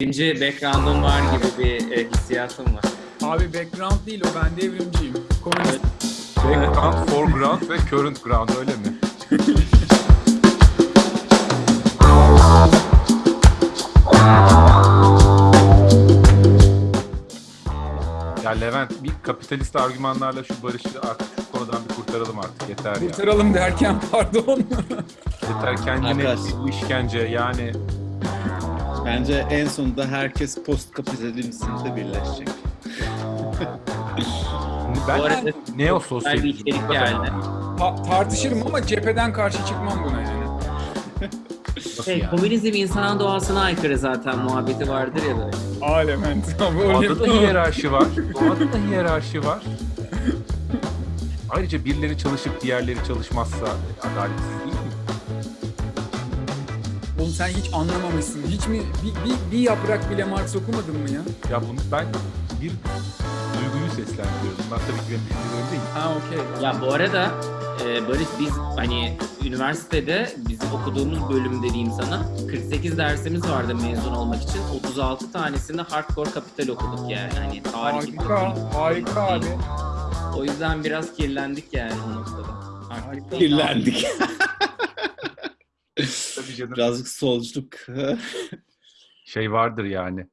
Birinci background'um var gibi bir e, hissiyatım var. Abi background değil o ben devrimciyim. Komünist. Background, foreground ve current ground öyle mi? Ya Levent bir kapitalist argümanlarla şu barışı artık şu konudan bir kurtaralım artık yeter ya. Kurtaralım derken pardon. Yeter kendine Arkadaş. bir işkence yani Bence en sonunda herkes post kapitalizmde birleşecek. ben Bu arada neososyal güzel bir içerik geldi. Ta- tartışırım ama cepheden karşı çıkmam buna yani. Şey, yani? komünizm insanın doğasına aykırı zaten muhabbeti vardır ya böyle. Alement. Doğada da hiyerarşi var. Doğada da hiyerarşi var. Ayrıca birileri çalışıp diğerleri çalışmazsa adaletsiz değil mi? Oğlum sen hiç anlamamışsın. Hiç mi bir, bir, bir yaprak bile Marx okumadın mı ya? Ya bunu ben bir duyguyu seslendiriyorum. Ben tabii ki benim düşüncelerim değil. Ha okey. Ya bu arada e, Barış biz hani üniversitede biz okuduğumuz bölüm dediğim sana 48 dersimiz vardı mezun olmak için. 36 tanesinde hardcore kapital okuduk yani. Hani tarih Harika, harika abi. O yüzden biraz kirlendik yani o noktada. Artık Kirlendik. Tabii canım. Birazcık solculuk. Şey vardır yani.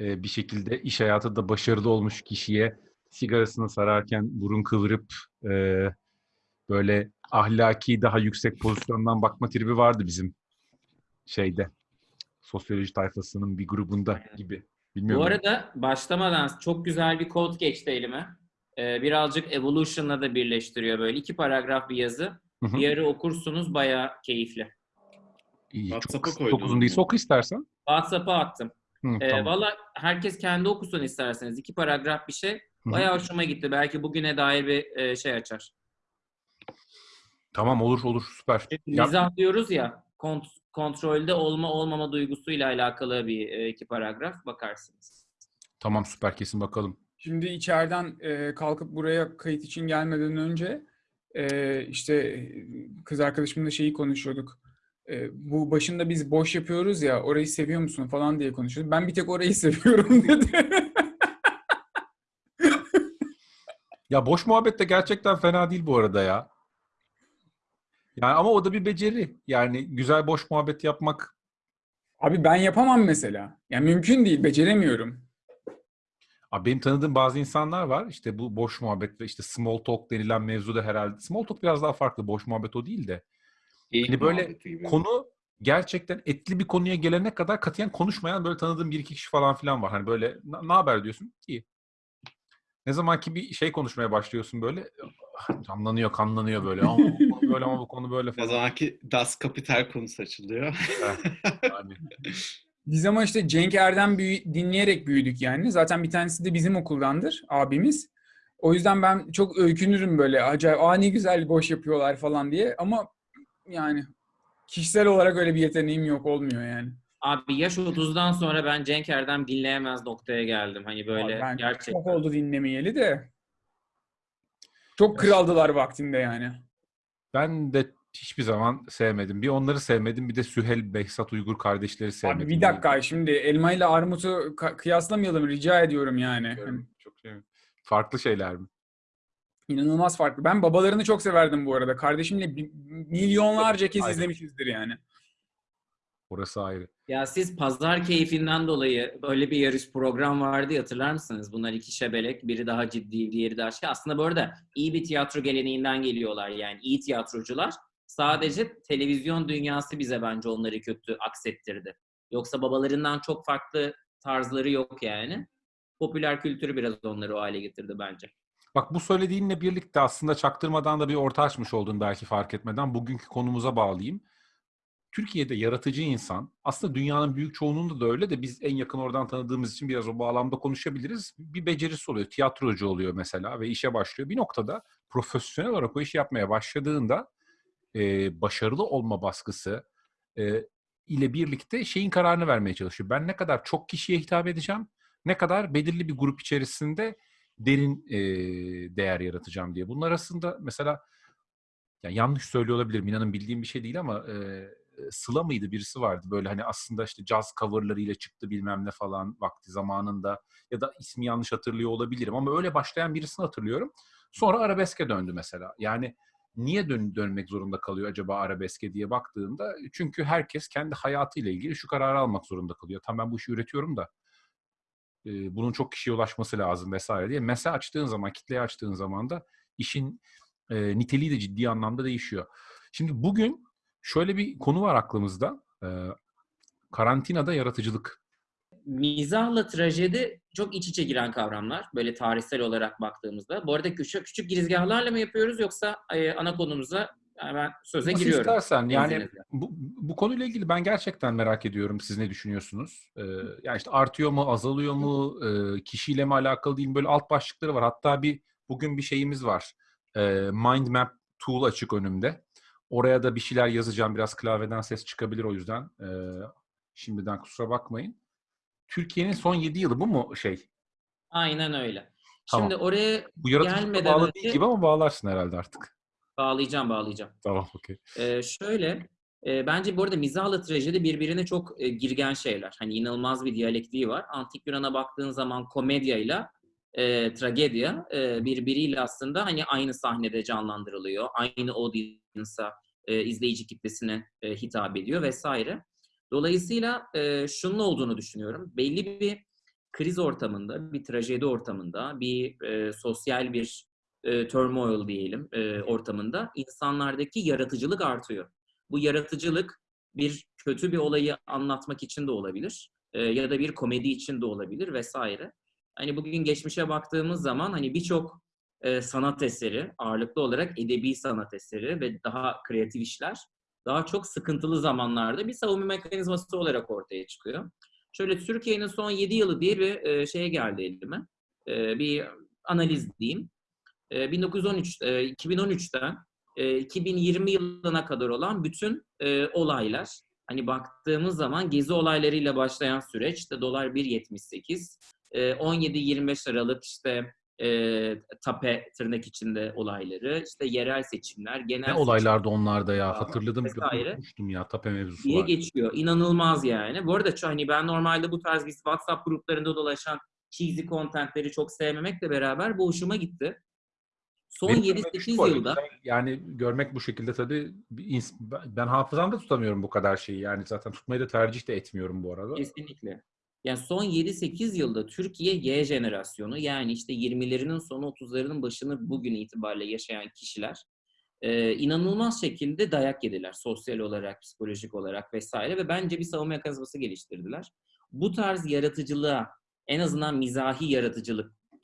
e, bir şekilde iş hayatında başarılı olmuş kişiye sigarasını sararken burun kıvırıp e, böyle ahlaki daha yüksek pozisyondan bakma tribi vardı bizim şeyde. Sosyoloji tayfasının bir grubunda gibi. Bilmiyorum. Bu arada başlamadan çok güzel bir kod geçti elime. Ee, birazcık Evolution'la da birleştiriyor böyle. iki paragraf bir yazı. Hı hı. Bir yarı okursunuz bayağı keyifli. Çok, WhatsApp'a çok uzun mu? değilse oku istersen. WhatsApp'a attım. Hı, Ee, tamam. Valla herkes kendi okusun isterseniz. iki paragraf bir şey. Bayağı hoşuma gitti. Belki bugüne dair bir e, şey açar. Tamam olur olur süper. Ya, Mizah diyoruz ya. kont- kontrolde olma olmama duygusuyla alakalı bir e, iki paragraf. Bakarsınız. tamam süper kesin bakalım. Şimdi içeriden e, kalkıp buraya kayıt için gelmeden önce e, işte kız arkadaşımla şeyi konuşuyorduk. E, bu başında biz boş yapıyoruz ya orayı seviyor musun falan diye konuşuyorduk. Ben bir tek orayı seviyorum dedi. Ya boş muhabbet de gerçekten fena değil bu arada ya. Yani ama o da bir beceri. Yani güzel boş muhabbet yapmak. Abi ben yapamam mesela. Yani mümkün değil, beceremiyorum. Abi benim tanıdığım bazı insanlar var. İşte bu boş muhabbet ve işte small talk denilen mevzu da herhalde. Small talk biraz daha farklı. Boş muhabbet o değil de. Hani böyle konu gerçekten etli bir konuya gelene kadar katiyen konuşmayan böyle tanıdığım bir iki kişi falan filan var. Hani böyle ne haber diyorsun? İyi. Ne zaman ki bir şey konuşmaya başlıyorsun böyle canlanıyor, kanlanıyor böyle. Ama bu konu böyle ama bu konu böyle Ne falan. zamanki Das Kapital konusu açılıyor. Yani. Biz ama işte Cenk Erdem büyü- dinleyerek büyüdük yani. Zaten bir tanesi de bizim okuldandır, abimiz. O yüzden ben çok öykünürüm böyle. Acayip, aa ne güzel boş yapıyorlar falan diye. Ama yani kişisel olarak öyle bir yeteneğim yok, olmuyor yani. Abi yaş 30'dan sonra ben Cenk Erdem dinleyemez noktaya geldim. Hani böyle Abi ben gerçekten. çok oldu dinlemeyeli de. Çok kraldılar vaktinde yani. Ben de hiçbir zaman sevmedim. Bir onları sevmedim, bir de Süheyl Behzat Uygur kardeşleri sevmedim. Abi bir dakika şimdi elma ile armutu kıyaslamayalım rica ediyorum yani. Çok şey. Farklı şeyler mi? İnanılmaz farklı. Ben babalarını çok severdim bu arada. Kardeşimle bi- milyonlarca kez Aynen. izlemişizdir yani. Orası ayrı. Ya siz pazar keyfinden dolayı böyle bir yarış program vardı ya, hatırlar mısınız? Bunlar iki şebelek. Biri daha ciddi, diğeri daha şey. Aslında bu arada iyi bir tiyatro geleneğinden geliyorlar yani. iyi tiyatrocular. Sadece televizyon dünyası bize bence onları kötü aksettirdi. Yoksa babalarından çok farklı tarzları yok yani. Popüler kültürü biraz onları o hale getirdi bence. Bak bu söylediğinle birlikte aslında çaktırmadan da bir orta açmış oldun belki fark etmeden. Bugünkü konumuza bağlayayım. Türkiye'de yaratıcı insan, aslında dünyanın büyük çoğunluğunda da öyle de biz en yakın oradan tanıdığımız için biraz o bağlamda konuşabiliriz. Bir becerisi oluyor, tiyatrocu oluyor mesela ve işe başlıyor. Bir noktada profesyonel olarak o işi yapmaya başladığında e, başarılı olma baskısı e, ile birlikte şeyin kararını vermeye çalışıyor. Ben ne kadar çok kişiye hitap edeceğim, ne kadar belirli bir grup içerisinde derin e, değer yaratacağım diye. Bunun arasında mesela ya yanlış söylüyor olabilirim. İnanın bildiğim bir şey değil ama e, Sıla mıydı birisi vardı böyle hani aslında işte caz coverlarıyla çıktı bilmem ne falan vakti zamanında ya da ismi yanlış hatırlıyor olabilirim ama öyle başlayan birisini hatırlıyorum. Sonra arabeske döndü mesela. Yani niye dön dönmek zorunda kalıyor acaba arabeske diye baktığında çünkü herkes kendi hayatıyla ilgili şu kararı almak zorunda kalıyor. Tamam ben bu işi üretiyorum da e, bunun çok kişiye ulaşması lazım vesaire diye. Mesela açtığın zaman, kitleye açtığın zaman da işin e, niteliği de ciddi anlamda değişiyor. Şimdi bugün şöyle bir konu var aklımızda. E, karantinada yaratıcılık. Mizahla trajedi çok iç içe giren kavramlar. Böyle tarihsel olarak baktığımızda. Bu arada küçük küçük girizgahlarla mı yapıyoruz yoksa e, ana konumuza hemen söze Nasıl giriyorum. istersen yani bu, bu konuyla ilgili ben gerçekten merak ediyorum siz ne düşünüyorsunuz? Ee, yani işte artıyor mu, azalıyor mu, e, kişiyle mi alakalı değil mi? Böyle alt başlıkları var. Hatta bir bugün bir şeyimiz var. E, Mind Map tool açık önümde. Oraya da bir şeyler yazacağım. Biraz klavyeden ses çıkabilir o yüzden. E, şimdiden kusura bakmayın. Türkiye'nin son 7 yılı bu mu şey? Aynen öyle. Tamam. Şimdi oraya Bu yaratıcılıkla Gelmeden bağlı önce- değil gibi ama bağlarsın herhalde artık. Bağlayacağım bağlayacağım. Tamam okey. Ee, şöyle, e, bence bu arada mizahla trajedi birbirine çok e, girgen şeyler. Hani inanılmaz bir diyalektiği var. Antik Yunan'a baktığın zaman komedyayla e, tragedya e, birbiriyle aslında hani aynı sahnede canlandırılıyor. Aynı audience'a, e, izleyici kitlesine e, hitap ediyor vesaire. Dolayısıyla e, şunun olduğunu düşünüyorum. Belli bir kriz ortamında, bir trajedi ortamında, bir e, sosyal bir e, turmoil diyelim e, ortamında insanlardaki yaratıcılık artıyor. Bu yaratıcılık bir kötü bir olayı anlatmak için de olabilir e, ya da bir komedi için de olabilir vesaire. Hani bugün geçmişe baktığımız zaman hani birçok e, sanat eseri ağırlıklı olarak edebi sanat eseri ve daha kreatif işler daha çok sıkıntılı zamanlarda bir savunma mekanizması olarak ortaya çıkıyor. Şöyle Türkiye'nin son 7 yılı diye bir e, şeye geldi elime. E, bir analiz diyeyim. E, 1913 e, 2013'ten e, 2020 yılına kadar olan bütün e, olaylar hani baktığımız zaman gezi olaylarıyla başlayan süreç işte dolar 1.78 e, 17-25 Aralık işte e, tape tırnak içinde olayları işte yerel seçimler genel Ne olaylardı onlarda ya? Hatırladım. Unutmuştum ya. Tape mevzusu diye var. geçiyor. İnanılmaz yani. Bu arada hani ben normalde bu tarz bir WhatsApp gruplarında dolaşan cheesy contentleri çok sevmemekle beraber bu hoşuma gitti. Son Benim görmek 7-8 şu arada yılda yani görmek bu şekilde tabii ben- hafızamda tutamıyorum bu kadar şeyi. Yani zaten tutmayı da tercih de etmiyorum bu arada. Kesinlikle. Yani son 7-8 yılda Türkiye Y jenerasyonu yani işte 20'lerinin sonu 30'larının başını bugün itibariyle yaşayan kişiler e, inanılmaz şekilde dayak yediler. Sosyal olarak, psikolojik olarak vesaire ve bence bir savunma mekanizması geliştirdiler. Bu tarz yaratıcılığa en azından mizahi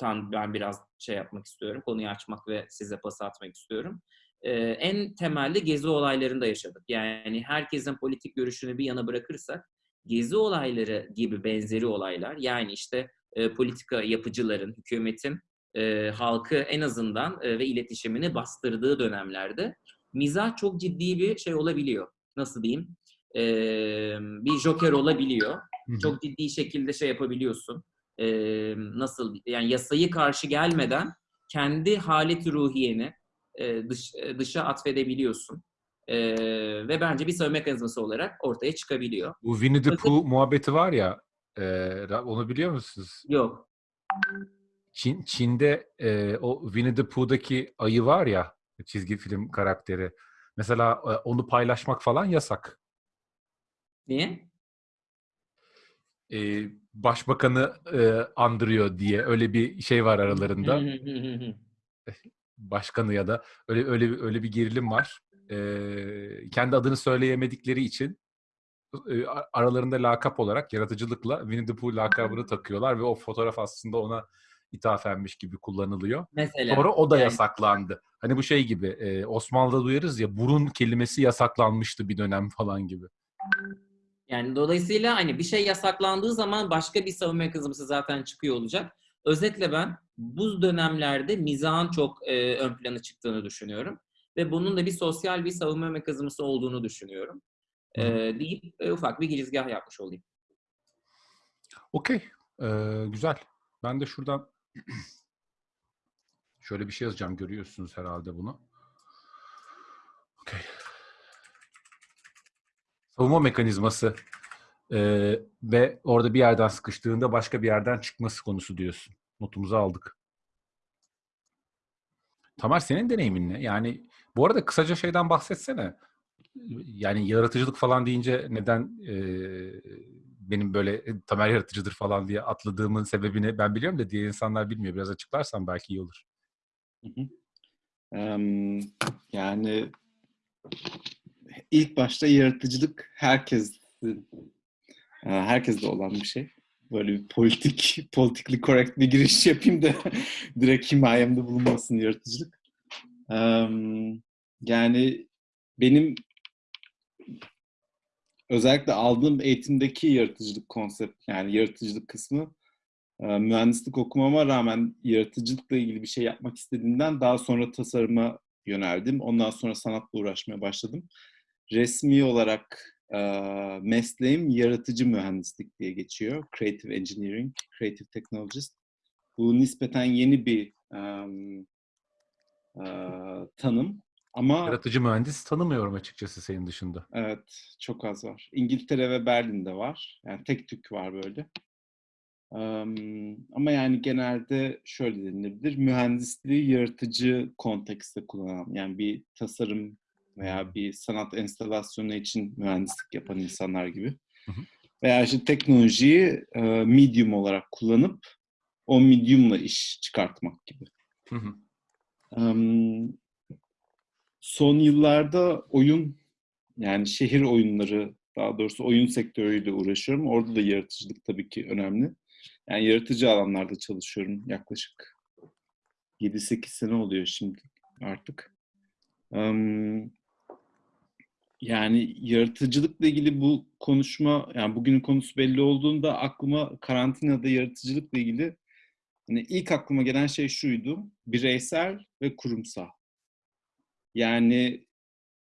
yaratıcılıktan ben biraz şey yapmak istiyorum. Konuyu açmak ve size pas atmak istiyorum. E, en temelde gezi olaylarında yaşadık. Yani herkesin politik görüşünü bir yana bırakırsak gezi olayları gibi benzeri olaylar yani işte e, politika yapıcıların, hükümetin e, halkı en azından e, ve iletişimini bastırdığı dönemlerde mizah çok ciddi bir şey olabiliyor. Nasıl diyeyim? E, bir joker olabiliyor. Çok ciddi şekilde şey yapabiliyorsun. E, nasıl? Yani yasayı karşı gelmeden kendi haleti ruhiyeni e, dış, dışa atfedebiliyorsun. E, ve bence bir savunma mekanizması olarak ortaya çıkabiliyor. Bu Winnie the Pooh muhabbeti var ya e, onu biliyor musunuz? Yok. Çin, Çin'de e, o Winnie the Pooh'daki ayı var ya çizgi film karakteri. Mesela e, onu paylaşmak falan yasak. Niye? E, başbakanı e, andırıyor diye öyle bir şey var aralarında. başkanı ya da öyle öyle öyle bir gerilim var. Ee, kendi adını söyleyemedikleri için e, aralarında lakap olarak yaratıcılıkla Winnie the Pooh lakabını takıyorlar ve o fotoğraf aslında ona ithafenmiş gibi kullanılıyor. Mesela. Sonra o da yani- yasaklandı. Hani bu şey gibi e, Osmanlı'da duyarız ya burun kelimesi yasaklanmıştı bir dönem falan gibi. Yani dolayısıyla hani bir şey yasaklandığı zaman başka bir savunma mekanizması zaten çıkıyor olacak. Özetle ben bu dönemlerde mizahın çok e, ön plana çıktığını düşünüyorum. Ve bunun da bir sosyal bir savunma mekanizması olduğunu düşünüyorum. E, deyip e, ufak bir girizgah yapmış olayım. Okey. Ee, güzel. Ben de şuradan şöyle bir şey yazacağım. Görüyorsunuz herhalde bunu. Okey. Savunma mekanizması e, ve orada bir yerden sıkıştığında başka bir yerden çıkması konusu diyorsun. Notumuzu aldık. Tamer senin deneyimin ne? Yani bu arada kısaca şeyden bahsetsene. Yani yaratıcılık falan deyince neden e, benim böyle e, Tamer yaratıcıdır falan diye atladığımın sebebini ben biliyorum da diğer insanlar bilmiyor. Biraz açıklarsan belki iyi olur. Hı hı. Em, yani ilk başta yaratıcılık herkesin e, herkeste olan bir şey. Böyle bir politik, politically correct bir giriş yapayım da direkt himayemde bulunmasın yaratıcılık. Yani benim özellikle aldığım eğitimdeki yaratıcılık konsept yani yaratıcılık kısmı e, mühendislik okumama rağmen yaratıcılıkla ilgili bir şey yapmak istediğimden daha sonra tasarıma yöneldim. Ondan sonra sanatla uğraşmaya başladım. Resmi olarak e, mesleğim yaratıcı mühendislik diye geçiyor. Creative Engineering, Creative Technologist. Bu nispeten yeni bir em, e, tanım. Ama Yaratıcı mühendis tanımıyorum açıkçası senin dışında. Evet, çok az var. İngiltere ve Berlin'de var. Yani tek tük var böyle. Em, ama yani genelde şöyle denilebilir. Mühendisliği yaratıcı kontekste kullanan, yani bir tasarım veya bir sanat enstalasyonu için mühendislik yapan insanlar gibi. Hı hı. Veya işte teknolojiyi e, medium olarak kullanıp o mediumla iş çıkartmak gibi. Hı son yıllarda oyun yani şehir oyunları daha doğrusu oyun sektörüyle uğraşıyorum. Orada da yaratıcılık tabii ki önemli. Yani yaratıcı alanlarda çalışıyorum yaklaşık 7-8 sene oluyor şimdi artık. Yani yaratıcılıkla ilgili bu konuşma, yani bugünün konusu belli olduğunda aklıma karantinada yaratıcılıkla ilgili hani ilk aklıma gelen şey şuydu. Bireysel ve kurumsal. Yani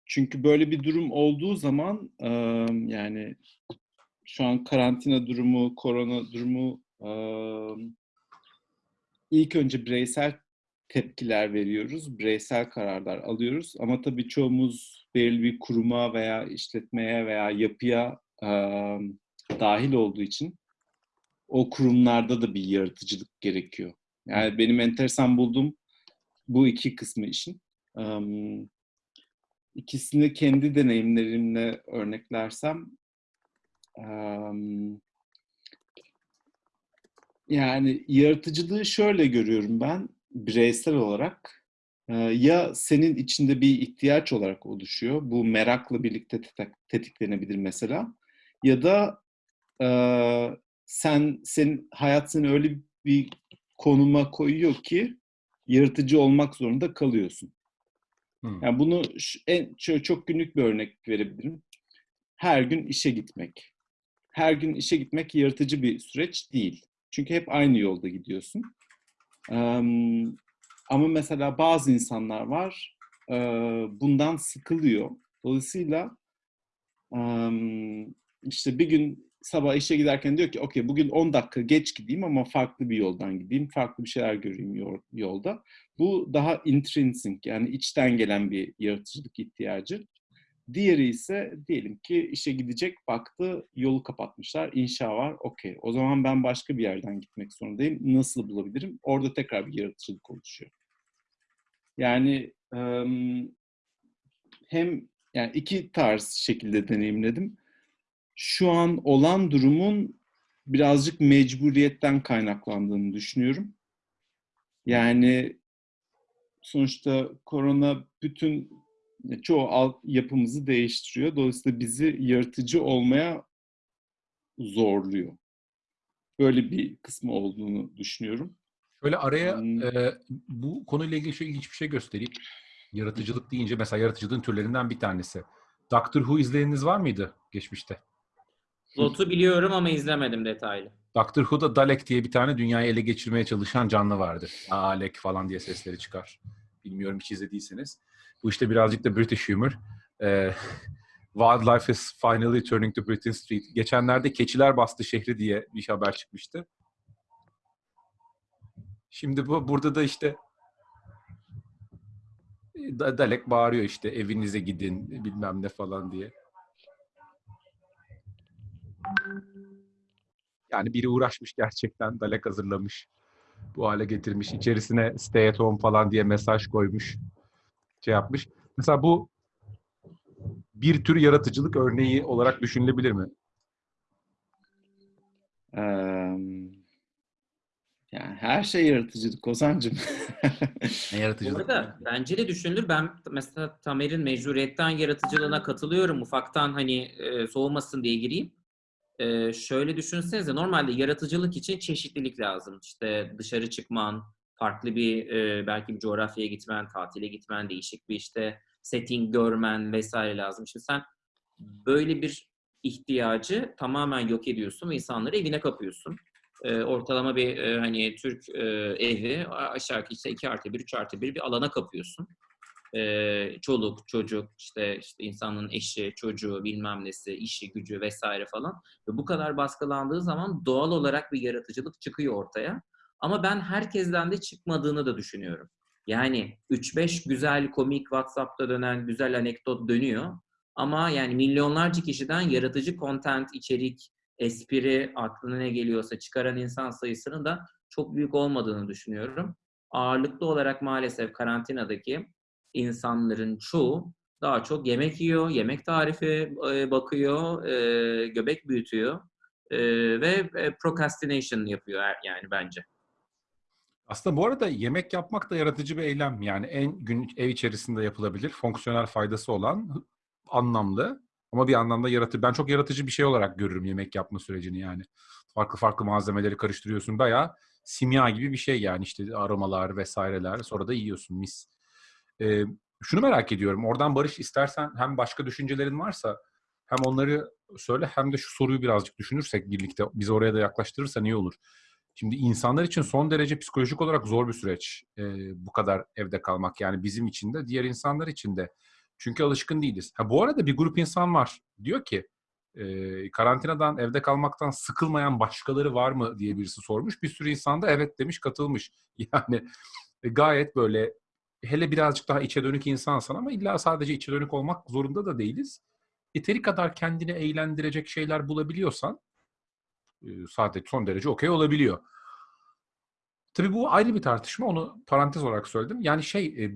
çünkü böyle bir durum olduğu zaman yani şu an karantina durumu, korona durumu ilk önce bireysel tepkiler veriyoruz, bireysel kararlar alıyoruz. Ama tabii çoğumuz belirli bir kuruma veya işletmeye veya yapıya e, dahil olduğu için o kurumlarda da bir yaratıcılık gerekiyor. Yani benim enteresan bulduğum bu iki kısmı işin. Um, ikisini kendi deneyimlerimle örneklersem um, yani yaratıcılığı şöyle görüyorum ben bireysel olarak ya senin içinde bir ihtiyaç olarak oluşuyor bu merakla birlikte tetik- tetiklenebilir mesela ya da e, sen senin hayat seni öyle bir konuma koyuyor ki yaratıcı olmak zorunda kalıyorsun. Hı. Yani bunu en şöyle çok günlük bir örnek verebilirim. Her gün işe gitmek. Her gün işe gitmek yaratıcı bir süreç değil. Çünkü hep aynı yolda gidiyorsun. Em, ama mesela bazı insanlar var e, bundan sıkılıyor. Dolayısıyla em, işte bir gün sabah işe giderken diyor ki okey bugün 10 dakika geç gideyim ama farklı bir yoldan gideyim. Farklı bir şeyler göreyim yol- yolda. Bu daha intrinsic yani içten gelen bir yaratıcılık ihtiyacı. Diğeri ise diyelim ki işe gidecek baktı yolu kapatmışlar inşa var okey o zaman ben başka bir yerden gitmek zorundayım nasıl bulabilirim orada tekrar bir yaratıcılık oluşuyor. Yani em, hem yani iki tarz şekilde deneyimledim. Şu an olan durumun birazcık mecburiyetten kaynaklandığını düşünüyorum. Yani sonuçta korona bütün çoğu alt yapımızı değiştiriyor. Dolayısıyla bizi yaratıcı olmaya zorluyor. Böyle bir kısmı olduğunu düşünüyorum. Şöyle araya Hmm. e, bu konuyla ilgili şöyle ilginç bir şey göstereyim. Yaratıcılık deyince mesela yaratıcılığın türlerinden bir tanesi. Doctor Who izleyeniniz var mıydı geçmişte? Lotu biliyorum ama izlemedim detaylı. Doctor Who'da Dalek diye bir tane dünyayı ele geçirmeye çalışan canlı vardı. Alek falan diye sesleri çıkar. Bilmiyorum hiç izlediyseniz. Bu işte birazcık da British humor. Ee, Wildlife is finally turning to Britain Street. Geçenlerde keçiler bastı şehri diye bir haber çıkmıştı. Şimdi bu burada da işte Da- Dalek bağırıyor işte evinize gidin bilmem ne falan diye. Yani biri uğraşmış gerçekten, dalek hazırlamış. Bu hale getirmiş. İçerisine stay at home falan diye mesaj koymuş. Şey yapmış. Mesela bu bir tür yaratıcılık örneği olarak düşünülebilir mi? Eee, yani her şey yaratıcılık Ozan'cığım. Ne Bu yaratıcılık? arada bence de düşünülür. Ben mesela Tamer'in mecburiyetten yaratıcılığına katılıyorum. Ufaktan hani e, soğumasın diye gireyim. E, şöyle düşünsenize normalde yaratıcılık için çeşitlilik lazım. İşte dışarı çıkman, farklı bir e, belki bir coğrafyaya gitmen, tatile gitmen, değişik bir işte setting görmen vesaire lazım. Şimdi sen böyle bir ihtiyacı tamamen yok ediyorsun ve insanları evine kapıyorsun. E, ortalama bir e, hani Türk e, evi aşağı işte 2 artı 1, 3 artı 1 bir alana kapıyorsun. E, çoluk, çocuk, işte, işte insanın eşi, çocuğu, bilmem nesi, işi, gücü vesaire falan. Ve bu kadar baskılandığı zaman doğal olarak bir yaratıcılık çıkıyor ortaya. Ama ben herkesten de çıkmadığını da düşünüyorum. Yani 3-5 güzel komik WhatsApp'ta dönen güzel anekdot dönüyor. Ama yani milyonlarca kişiden yaratıcı content, içerik, espri, aklına ne geliyorsa çıkaran insan sayısının da çok büyük olmadığını düşünüyorum. Ağırlıklı olarak maalesef karantinadaki insanların çoğu daha çok yemek yiyor, yemek tarifi e, bakıyor, e, göbek büyütüyor e, ve procrastination yapıyor yani bence. Aslında bu arada yemek yapmak da yaratıcı bir eylem. Yani en günlük ev içerisinde yapılabilir, fonksiyonel faydası olan, anlamlı ama bir anlamda yaratıcı. Ben çok yaratıcı bir şey olarak görürüm yemek yapma sürecini yani. Farklı farklı malzemeleri karıştırıyorsun. Bayağı simya gibi bir şey yani işte aromalar vesaireler. Sonra da yiyorsun mis. Ee, şunu merak ediyorum. Oradan Barış istersen hem başka düşüncelerin varsa hem onları söyle hem de şu soruyu birazcık düşünürsek birlikte bizi oraya da yaklaştırırsan iyi olur. Şimdi insanlar için son derece psikolojik olarak zor bir süreç e, bu kadar evde kalmak. Yani bizim için de diğer insanlar için de. Çünkü alışkın değiliz. Ha, bu arada bir grup insan var. Diyor ki e, karantinadan evde kalmaktan sıkılmayan başkaları var mı diye birisi sormuş. Bir sürü insan da evet demiş katılmış. Yani e, gayet böyle hele birazcık daha içe dönük insansan ama illa sadece içe dönük olmak zorunda da değiliz. Yeteri kadar kendini eğlendirecek şeyler bulabiliyorsan e, sadece son derece okey olabiliyor. Tabii bu ayrı bir tartışma. Onu parantez olarak söyledim. Yani şey, e,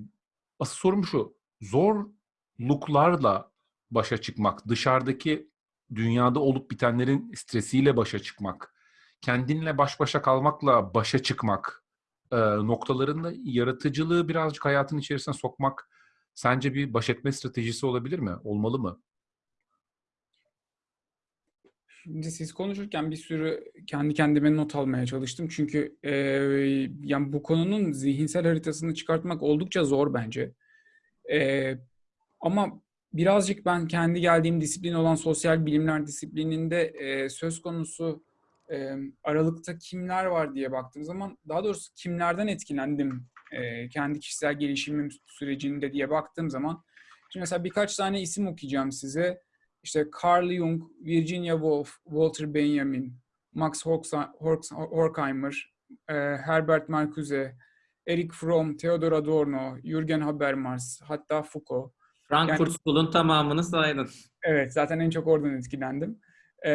asıl sorum şu. Zorluklarla başa çıkmak, dışarıdaki dünyada olup bitenlerin stresiyle başa çıkmak, kendinle baş başa kalmakla başa çıkmak e, noktalarında yaratıcılığı birazcık hayatın içerisine sokmak sence bir baş etme stratejisi olabilir mi? Olmalı mı? Şimdi siz konuşurken bir sürü kendi kendime not almaya çalıştım. Çünkü e, yani bu konunun zihinsel haritasını çıkartmak oldukça zor bence. E, ama birazcık ben kendi geldiğim disiplin olan sosyal bilimler disiplininde e, söz konusu e, aralıkta kimler var diye baktığım zaman daha doğrusu kimlerden etkilendim e, kendi kişisel gelişimim sürecinde diye baktığım zaman şimdi mesela birkaç tane isim okuyacağım size. İşte Carl Jung, Virginia Woolf, Walter Benjamin, Max Horkheimer, e, Herbert Marcuse, Erich Fromm, Theodor Adorno, Jürgen Habermas, hatta Foucault. Frankfurt Yani- School'un tamamını saydın. Evet, zaten en çok oradan etkilendim. Ee,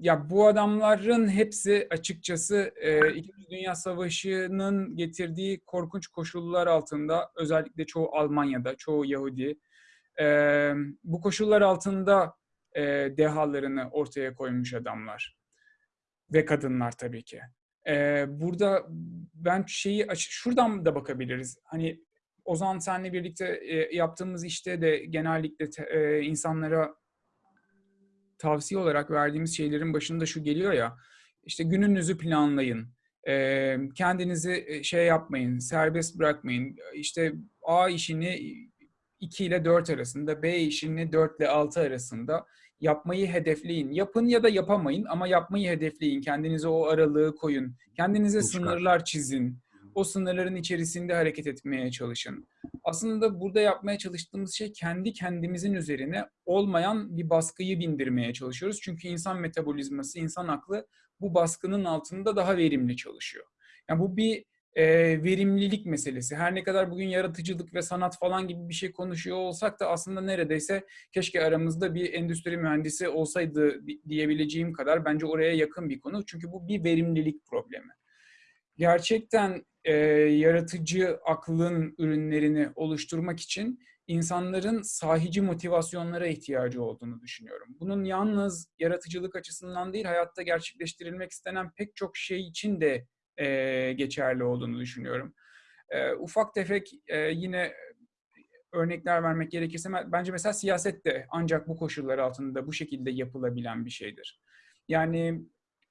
ya bu adamların hepsi açıkçası e, İkinci Dünya Savaşı'nın getirdiği korkunç koşullar altında, özellikle çoğu Almanya'da, çoğu Yahudi, e, bu koşullar altında e, dehalarını ortaya koymuş adamlar ve kadınlar tabii ki. E, burada ben şeyi şuradan da bakabiliriz. Hani Ozan senle birlikte e, yaptığımız işte de genellikle te- e, insanlara tavsiye olarak verdiğimiz şeylerin başında şu geliyor ya. İşte gününüzü planlayın. E, kendinizi şey yapmayın, serbest bırakmayın. İşte A işini 2 ile 4 arasında, B işini 4 ile 6 arasında yapmayı hedefleyin. Yapın ya da yapamayın ama yapmayı hedefleyin. Kendinize o aralığı koyun. Kendinize Yol çıkar. sınırlar çizin. O sınırların içerisinde hareket etmeye çalışın. Aslında burada yapmaya çalıştığımız şey kendi kendimizin üzerine olmayan bir baskıyı bindirmeye çalışıyoruz. Çünkü insan metabolizması, insan aklı bu baskının altında daha verimli çalışıyor. Yani bu bir e, verimlilik meselesi. Her ne kadar bugün yaratıcılık ve sanat falan gibi bir şey konuşuyor olsak da aslında neredeyse keşke aramızda bir endüstri mühendisi olsaydı diyebileceğim kadar bence oraya yakın bir konu. Çünkü bu bir verimlilik problemi. Gerçekten e, yaratıcı aklın ürünlerini oluşturmak için insanların sahici motivasyonlara ihtiyacı olduğunu düşünüyorum. Bunun yalnız yaratıcılık açısından değil, hayatta gerçekleştirilmek istenen pek çok şey için de e, geçerli olduğunu düşünüyorum. E, ufak tefek e, yine örnekler vermek gerekirse bence mesela siyaset de ancak bu koşullar altında bu şekilde yapılabilen bir şeydir. Yani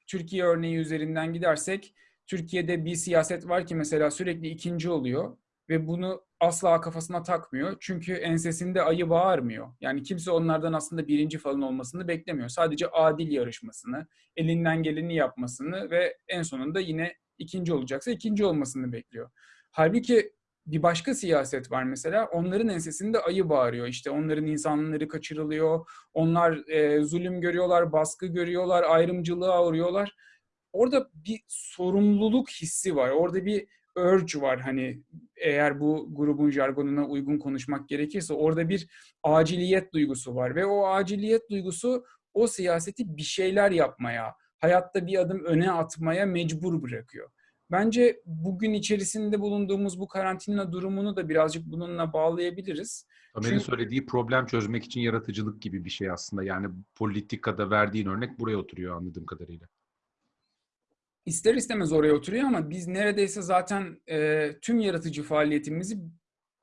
Türkiye örneği üzerinden gidersek Türkiye'de bir siyaset var ki mesela sürekli ikinci oluyor ve bunu asla kafasına takmıyor. Çünkü ensesinde ayı bağırmıyor. Yani kimse onlardan aslında birinci falan olmasını beklemiyor. Sadece adil yarışmasını, elinden geleni yapmasını ve en sonunda yine ikinci olacaksa ikinci olmasını bekliyor. Halbuki bir başka siyaset var mesela. Onların ensesinde ayı bağırıyor. İşte onların insanları kaçırılıyor. Onlar e, zulüm görüyorlar, baskı görüyorlar, ayrımcılığa uğruyorlar. Orada bir sorumluluk hissi var. Orada bir urge var hani eğer bu grubun jargonuna uygun konuşmak gerekirse orada bir aciliyet duygusu var ve o aciliyet duygusu o siyaseti bir şeyler yapmaya, hayatta bir adım öne atmaya mecbur bırakıyor. Bence bugün içerisinde bulunduğumuz bu karantina durumunu da birazcık bununla bağlayabiliriz. Ömer'in Çünkü... söylediği problem çözmek için yaratıcılık gibi bir şey aslında. Yani politikada verdiğin örnek buraya oturuyor anladığım kadarıyla ister istemez oraya oturuyor ama biz neredeyse zaten e, tüm yaratıcı faaliyetimizi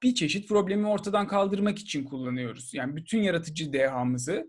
bir çeşit problemi ortadan kaldırmak için kullanıyoruz. Yani bütün yaratıcı dehamızı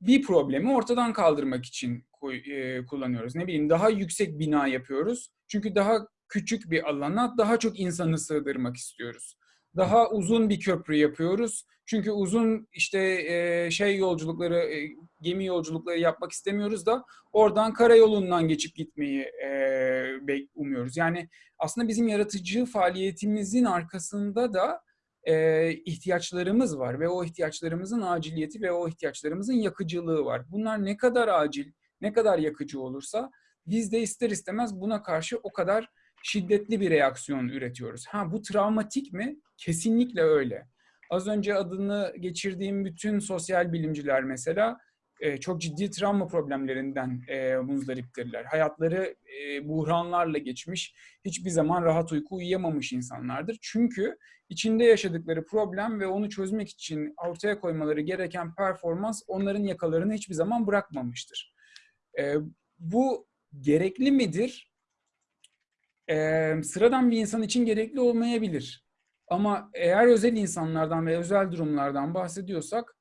bir problemi ortadan kaldırmak için e, kullanıyoruz. Ne bileyim daha yüksek bina yapıyoruz. Çünkü daha küçük bir alana daha çok insanı sığdırmak istiyoruz. Daha uzun bir köprü yapıyoruz. Çünkü uzun işte e, şey yolculukları, e, gemi yolculukları yapmak istemiyoruz da oradan karayolundan geçip gitmeyi e, umuyoruz. Yani aslında bizim yaratıcı faaliyetimizin arkasında da e, ihtiyaçlarımız var ve o ihtiyaçlarımızın aciliyeti ve o ihtiyaçlarımızın yakıcılığı var. Bunlar ne kadar acil, ne kadar yakıcı olursa biz de ister istemez buna karşı o kadar şiddetli bir reaksiyon üretiyoruz. Ha bu travmatik mi? Kesinlikle öyle. Az önce adını geçirdiğim bütün sosyal bilimciler mesela e, çok ciddi travma problemlerinden e, muzdariptirler. Hayatları e, buhranlarla geçmiş, hiçbir zaman rahat uyku uyuyamamış insanlardır. Çünkü içinde yaşadıkları problem ve onu çözmek için ortaya koymaları gereken performans onların yakalarını hiçbir zaman bırakmamıştır. Bu gerekli midir? E, sıradan bir insan için gerekli olmayabilir. Ama eğer özel insanlardan ve özel durumlardan bahsediyorsak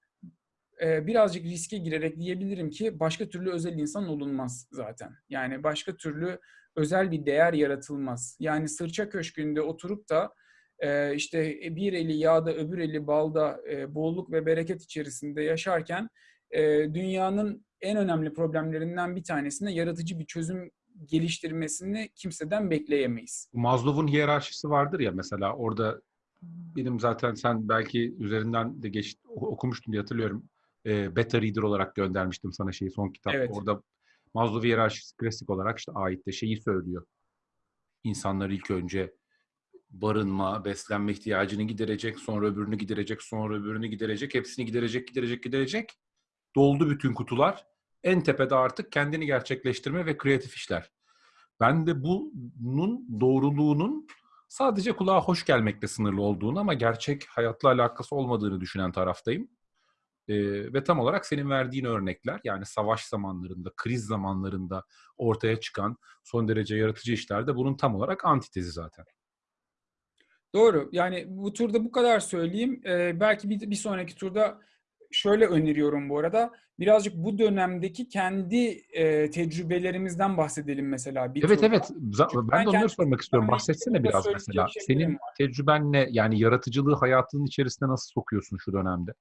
e, birazcık riske girerek diyebilirim ki başka türlü özel insan olunmaz zaten. Yani başka türlü özel bir değer yaratılmaz. Yani sırça köşkünde oturup da e, işte bir eli yağda öbür eli balda e, bolluk ve bereket içerisinde yaşarken dünyanın en önemli problemlerinden bir tanesine yaratıcı bir çözüm geliştirmesini kimseden bekleyemeyiz. Maslow'un hiyerarşisi vardır ya mesela orada benim zaten sen belki üzerinden de geç okumuştun diye hatırlıyorum. E, beta reader olarak göndermiştim sana şeyi son kitap. Evet. Orada Maslow hiyerarşisi klasik olarak işte ait de şeyi söylüyor. İnsanlar ilk önce barınma, beslenme ihtiyacını giderecek, sonra öbürünü giderecek, sonra öbürünü giderecek, hepsini giderecek, giderecek, giderecek. Doldu bütün kutular. En tepede artık kendini gerçekleştirme ve kreatif işler. Ben de bunun doğruluğunun sadece kulağa hoş gelmekle sınırlı olduğunu ama gerçek hayatla alakası olmadığını düşünen taraftayım. Ee, ve tam olarak senin verdiğin örnekler yani savaş zamanlarında, kriz zamanlarında ortaya çıkan son derece yaratıcı işlerde bunun tam olarak antitezi zaten. Doğru. Yani bu turda bu kadar söyleyeyim. Ee, belki bir, bir sonraki turda şöyle öneriyorum bu arada. Birazcık bu dönemdeki kendi e, tecrübelerimizden bahsedelim mesela. Bir evet turda. evet. ben, ben de onları sormak istiyorum. Bahsetsene biraz mesela. Senin var. tecrüben ne? Yani yaratıcılığı hayatının içerisine nasıl sokuyorsun şu dönemde?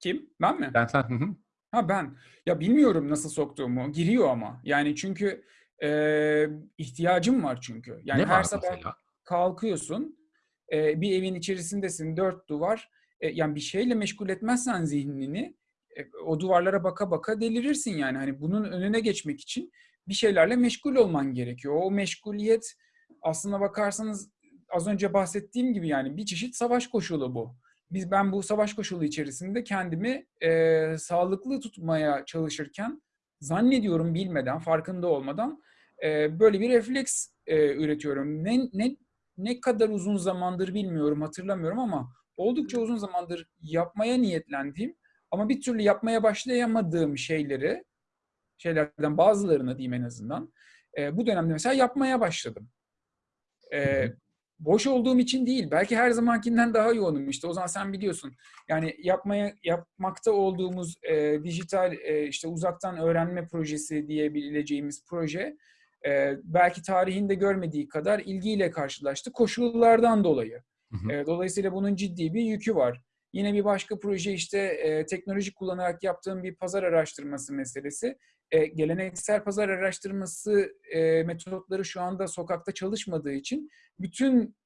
Kim? Ben mi? Ben sen. Hı hı. Ha ben. Ya bilmiyorum nasıl soktuğumu. Giriyor ama. Yani çünkü e, ihtiyacım var çünkü. Yani ne her sabah mesela? kalkıyorsun. E, bir evin içerisindesin. Dört duvar e, yani bir şeyle meşgul etmezsen zihnini e, o duvarlara baka baka delirirsin yani. Hani bunun önüne geçmek için bir şeylerle meşgul olman gerekiyor. O meşguliyet aslına bakarsanız az önce bahsettiğim gibi yani bir çeşit savaş koşulu bu. Biz ben bu savaş koşulu içerisinde kendimi e, sağlıklı tutmaya çalışırken zannediyorum bilmeden, farkında olmadan e, böyle bir refleks e, üretiyorum. Ne, ne ne kadar uzun zamandır bilmiyorum, hatırlamıyorum ama oldukça uzun zamandır yapmaya niyetlendiğim ama bir türlü yapmaya başlayamadığım şeyleri, şeylerden bazılarını diyeyim en azından, e, bu dönemde mesela yapmaya başladım. E, boş olduğum için değil, belki her zamankinden daha yoğunum işte. O zaman sen biliyorsun. Yani yapmaya yapmakta olduğumuz e, dijital e, işte uzaktan öğrenme projesi diyebileceğimiz proje e, belki tarihinde görmediği kadar ilgiyle karşılaştı koşullardan dolayı. Hı hı. Dolayısıyla bunun ciddi bir yükü var. Yine bir başka proje işte e, teknoloji kullanarak yaptığım bir pazar araştırması meselesi. E, geleneksel pazar araştırması e, metotları şu anda sokakta çalışmadığı için bütün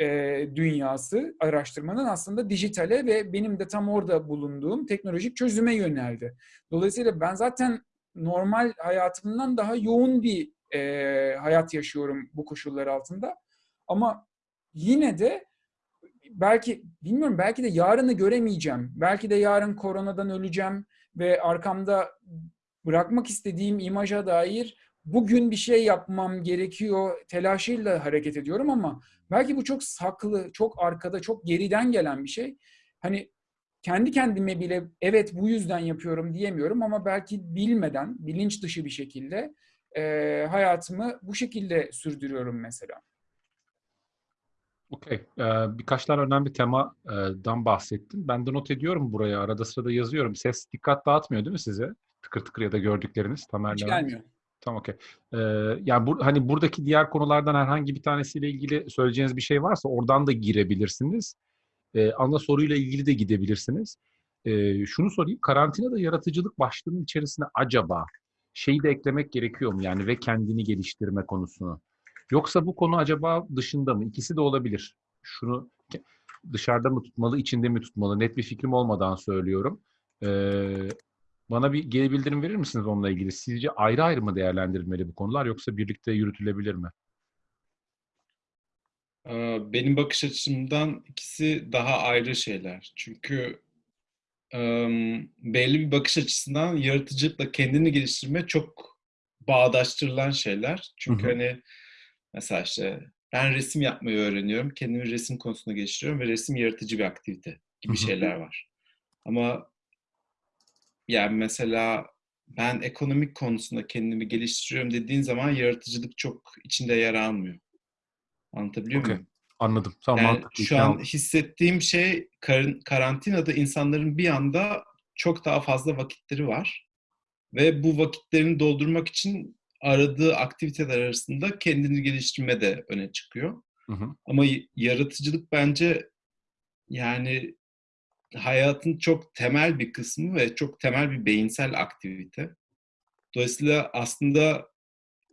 e, dünyası araştırmanın aslında dijitale ve benim de tam orada bulunduğum teknolojik çözüme yöneldi. Dolayısıyla ben zaten normal hayatımdan daha yoğun bir e, hayat yaşıyorum bu koşullar altında. Ama yine de belki bilmiyorum belki de yarını göremeyeceğim. Belki de yarın koronadan öleceğim ve arkamda bırakmak istediğim imaja dair bugün bir şey yapmam gerekiyor telaşıyla hareket ediyorum ama belki bu çok saklı, çok arkada, çok geriden gelen bir şey. Hani kendi kendime bile evet bu yüzden yapıyorum diyemiyorum ama belki bilmeden, bilinç dışı bir şekilde e, hayatımı bu şekilde sürdürüyorum mesela. Okey. Ee, birkaç tane önemli temadan bahsettin. Ben de not ediyorum buraya. Arada sırada yazıyorum. Ses dikkat dağıtmıyor değil mi size? Tıkır tıkır ya da gördükleriniz. Tamer Hiç gelmiyor. Tamam okey. Ee, yani bu, hani buradaki diğer konulardan herhangi bir tanesiyle ilgili söyleyeceğiniz bir şey varsa oradan da girebilirsiniz. Ee, ana soruyla ilgili de gidebilirsiniz. Ee, şunu sorayım. Karantinada yaratıcılık başlığının içerisine acaba şeyi de eklemek gerekiyor mu? Yani ve kendini geliştirme konusunu. Yoksa bu konu acaba dışında mı? İkisi de olabilir. Şunu dışarıda mı tutmalı, içinde mi tutmalı? Net bir fikrim olmadan söylüyorum. Ee, bana bir geri bildirim verir misiniz onunla ilgili? Sizce ayrı ayrı mı değerlendirilmeli bu konular yoksa birlikte yürütülebilir mi? Ee, Benim bakış açımdan ikisi daha ayrı şeyler. Çünkü em, belli bir bakış açısından yaratıcılıkla kendini geliştirme çok bağdaştırılan şeyler. Çünkü Hı hı. hani mesela işte ben resim yapmayı öğreniyorum, kendimi resim konusunda geliştiriyorum ve resim yaratıcı bir aktivite gibi şeyler var. Ama yani mesela ben ekonomik konusunda kendimi geliştiriyorum dediğin zaman yaratıcılık çok içinde yer almıyor. Anlatabiliyor Okey. muyum? Anladım. Tamam. Yani mantıklı, şu an hissettiğim şey kar- karantinada insanların bir anda çok daha fazla vakitleri var. Ve bu vakitlerini doldurmak için aradığı aktiviteler arasında kendini geliştirme de öne çıkıyor. Hı hı. Ama yaratıcılık bence yani hayatın çok temel bir kısmı ve çok temel bir beyinsel aktivite. Dolayısıyla aslında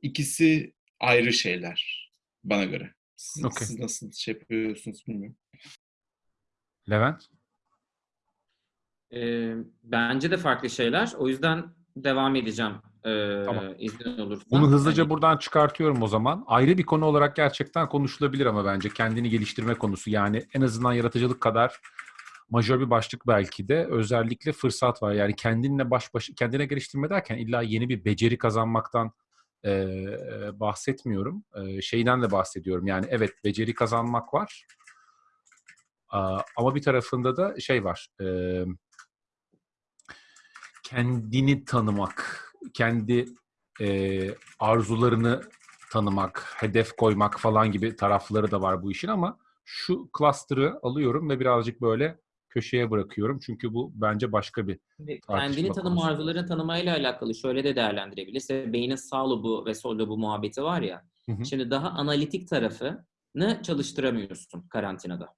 ikisi ayrı şeyler bana göre. Siz, Okey. siz nasıl şey yapıyorsunuz bilmiyorum. Levent? Ee, bence de farklı şeyler. O yüzden devam edeceğim. Ee, Tamam. izin olursa. Bunu hızlıca Hani- buradan çıkartıyorum o zaman. Ayrı bir konu olarak gerçekten konuşulabilir ama bence kendini geliştirme konusu. Yani en azından yaratıcılık kadar majör bir başlık belki de özellikle fırsat var. Yani kendinle baş başa kendine geliştirme derken illa yeni bir beceri kazanmaktan e, e, bahsetmiyorum. E, şeyden de bahsediyorum. Yani evet beceri kazanmak var. Aa, ama bir tarafında da şey var. E, kendini tanımak, kendi e, arzularını tanımak, hedef koymak falan gibi tarafları da var bu işin ama şu cluster'ı alıyorum ve birazcık böyle köşeye bırakıyorum. Çünkü bu bence başka bir Kendini tanıma, arzularını tanımayla alakalı şöyle de değerlendirebiliriz. Beynin sağ lobu ve sol lobu muhabbeti var ya. Hı hı. Şimdi daha analitik tarafını çalıştıramıyorsun karantinada.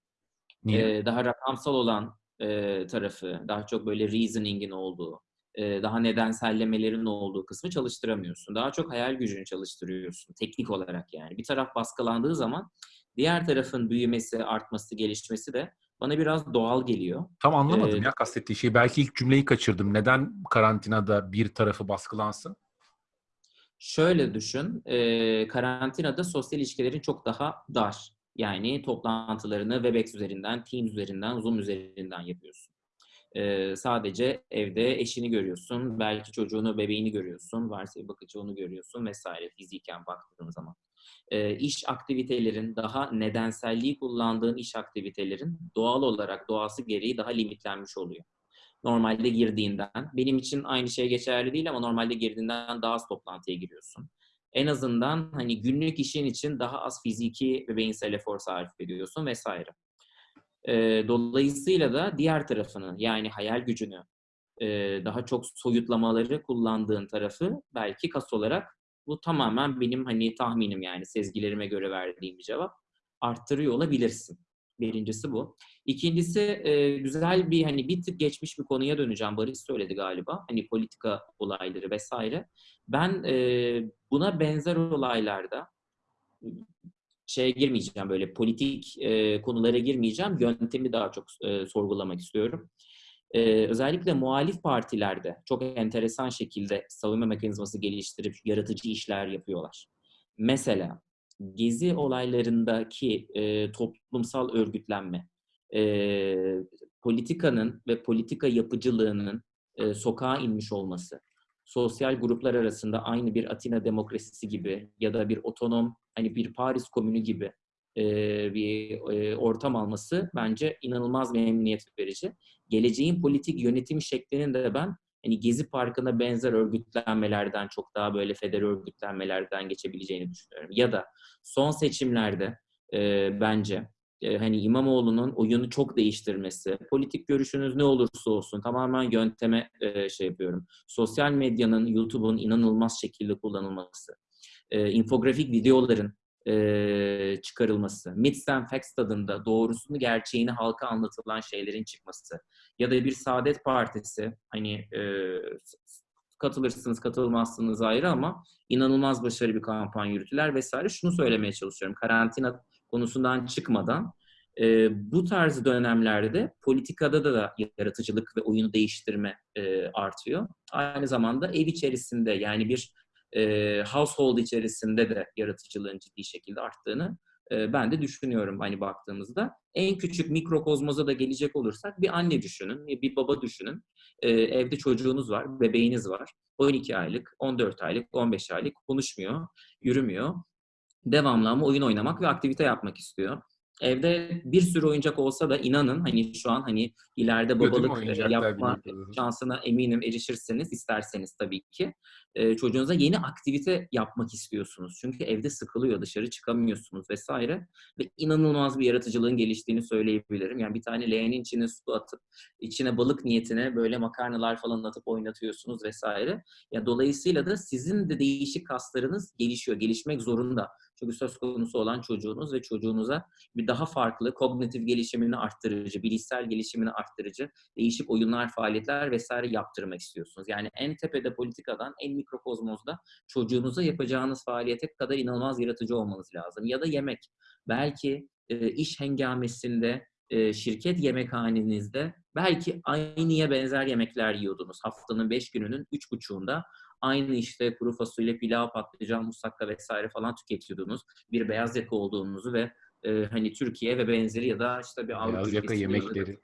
Niye? Ee, daha rakamsal olan e, tarafı, daha çok böyle reasoning'in olduğu, e, daha nedensellemelerin olduğu kısmı çalıştıramıyorsun. Daha çok hayal gücünü çalıştırıyorsun teknik olarak yani. Bir taraf baskılandığı zaman diğer tarafın büyümesi, artması, gelişmesi de bana biraz doğal geliyor. Tam anlamadım e, ya kastettiği şeyi. Belki ilk cümleyi kaçırdım. Neden karantinada bir tarafı baskılansın? Şöyle düşün, e, karantinada sosyal ilişkilerin çok daha dar. Yani toplantılarını Webex üzerinden, Teams üzerinden, Zoom üzerinden yapıyorsun. E, sadece evde eşini görüyorsun, belki çocuğunu, bebeğini görüyorsun, varsa bir bakıcı onu görüyorsun vesaire fiziken baktığın zaman. E, iş aktivitelerin, daha nedenselliği kullandığın iş aktivitelerin doğal olarak doğası gereği daha limitlenmiş oluyor normalde girdiğinden. Benim için aynı şey geçerli değil ama normalde girdiğinden daha az toplantıya giriyorsun. En azından hani günlük işin için daha az fiziki ve beyinsel efor sarf ediyorsun vesaire. Ee, dolayısıyla da diğer tarafını yani hayal gücünü e, daha çok soyutlamaları kullandığın tarafı belki kas olarak bu tamamen benim hani tahminim yani sezgilerime göre verdiğim bir cevap arttırıyor olabilirsin. Birincisi bu. İkincisi e, güzel bir hani bir tık geçmiş bir konuya döneceğim. Barış söyledi galiba. Hani politika olayları vesaire. Ben e, buna benzer olaylarda şeye girmeyeceğim böyle politik e, konulara girmeyeceğim. Yöntemi daha çok e, sorgulamak istiyorum. E, özellikle muhalif partilerde çok enteresan şekilde savunma mekanizması geliştirip yaratıcı işler yapıyorlar. Mesela gezi olaylarındaki e, toplumsal örgütlenme, e, politikanın ve politika yapıcılığının e, sokağa inmiş olması, sosyal gruplar arasında aynı bir Atina demokrasisi gibi ya da bir otonom hani bir Paris komünü gibi e, bir e, ortam alması bence inanılmaz memnuniyet verici. Geleceğin politik yönetim şeklinin de ben hani Gezi Parkı'na benzer örgütlenmelerden çok daha böyle federal örgütlenmelerden geçebileceğini düşünüyorum. Ya da son seçimlerde e, bence e, hani İmamoğlu'nun oyunu çok değiştirmesi, politik görüşünüz ne olursa olsun tamamen yönteme e, şey yapıyorum. Sosyal medyanın, YouTube'un inanılmaz şekilde kullanılması, e, infografik videoların çıkarılması, myths and facts tadında doğrusunu, gerçeğini halka anlatılan şeylerin çıkması ya da bir Saadet Partisi hani katılırsınız katılmazsınız ayrı ama inanılmaz başarılı bir kampanya yürütüler vesaire. Şunu söylemeye çalışıyorum. Karantina konusundan çıkmadan e, bu tarz dönemlerde politikada da, da yaratıcılık ve oyunu değiştirme e, artıyor. Aynı zamanda ev içerisinde yani bir e, household içerisinde de yaratıcılığın ciddi şekilde arttığını e, ben de düşünüyorum hani baktığımızda. En küçük mikrokozmoza da gelecek olursak bir anne düşünün, bir baba düşünün. E, evde çocuğunuz var, bebeğiniz var. 12 aylık, 14 aylık, 15 aylık konuşmuyor, yürümüyor. Devamlı ama oyun oynamak ve aktivite yapmak istiyor. Evde bir sürü oyuncak olsa da inanın hani şu an hani ileride babalık yapma şansına eminim erişirseniz isterseniz tabii ki e, çocuğunuza yeni aktivite yapmak istiyorsunuz. Çünkü evde sıkılıyor, dışarı çıkamıyorsunuz vesaire. Ve inanılmaz bir yaratıcılığın geliştiğini söyleyebilirim. Yani bir tane leğenin içine su atıp, içine balık niyetine böyle makarnalar falan atıp oynatıyorsunuz vesaire. Ya dolayısıyla da sizin de değişik kaslarınız gelişiyor, gelişmek zorunda. Çünkü söz konusu olan çocuğunuz ve çocuğunuza bir daha farklı kognitif gelişimini arttırıcı, bilişsel gelişimini arttırıcı değişik oyunlar, faaliyetler vesaire yaptırmak istiyorsunuz. Yani en tepede politikadan en mikrokozmozda çocuğunuza yapacağınız faaliyete kadar inanılmaz yaratıcı olmanız lazım. Ya da yemek. Belki e, iş hengamesinde e, şirket yemekhanenizde belki aynıya benzer yemekler yiyordunuz. Haftanın beş gününün üç buçuğunda aynı işte kuru fasulye, pilav, patlıcan, musakka vesaire falan tüketiyordunuz. Bir beyaz yaka olduğunuzu ve e, hani Türkiye ve benzeri ya da işte bir Avrupa beyaz yaka yemekleri.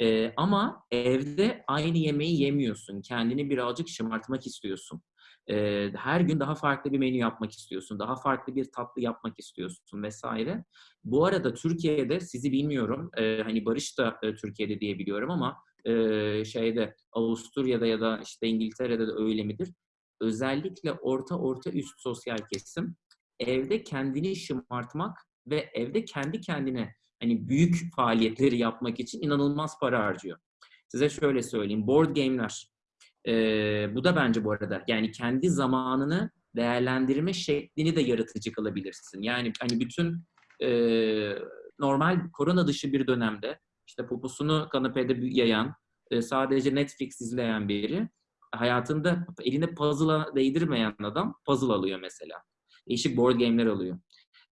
Ee, ama evde aynı yemeği yemiyorsun. Kendini birazcık şımartmak istiyorsun. Ee, her gün daha farklı bir menü yapmak istiyorsun. Daha farklı bir tatlı yapmak istiyorsun vesaire. Bu arada Türkiye'de sizi bilmiyorum. E, hani Barış da e, Türkiye'de diye biliyorum ama e, şeyde Avusturya'da ya da işte İngiltere'de de öyle midir? Özellikle orta orta üst sosyal kesim evde kendini şımartmak ve evde kendi kendine hani büyük faaliyetleri yapmak için inanılmaz para harcıyor. Size şöyle söyleyeyim. Board game'ler. Ee, bu da bence bu arada yani kendi zamanını değerlendirme şeklini de yaratıcı kılabilirsin. Yani hani bütün e, normal korona dışı bir dönemde işte poposunu kanepede yayan, e, sadece Netflix izleyen biri hayatında eline puzzle'a değdirmeyen adam puzzle alıyor mesela. Değişik board game'ler alıyor.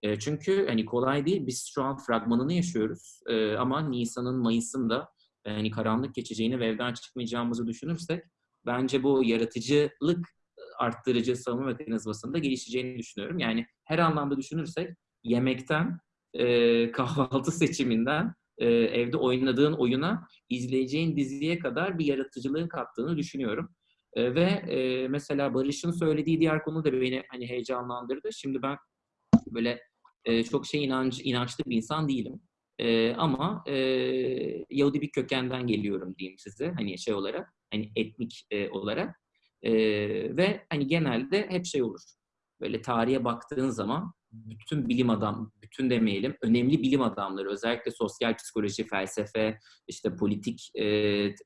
E, çünkü hani kolay değil. Biz şu an fragmanını yaşıyoruz. E, ama Nisan'ın, Mayıs'ın da hani karanlık geçeceğini ve evden çıkmayacağımızı düşünürsek bence bu yaratıcılık arttırıcı savunma mekanizmasında gelişeceğini düşünüyorum. Yani her anlamda düşünürsek yemekten, kahvaltı seçiminden, e, evde oynadığın oyuna, izleyeceğin diziye kadar bir yaratıcılığın kattığını düşünüyorum. E, ve e, mesela Barış'ın söylediği diğer konu da beni hani heyecanlandırdı. Şimdi ben böyle e, çok şey inanç, inançlı bir insan değilim. E, ama e, Yahudi bir kökenden geliyorum diyeyim size hani şey olarak hani etnik e, olarak E, ve hani genelde hep şey olur böyle tarihe baktığın zaman bütün bilim adam bütün demeyelim önemli bilim adamları özellikle sosyal psikoloji felsefe işte politik e,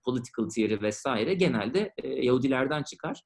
political theory vesaire genelde e, Yahudilerden çıkar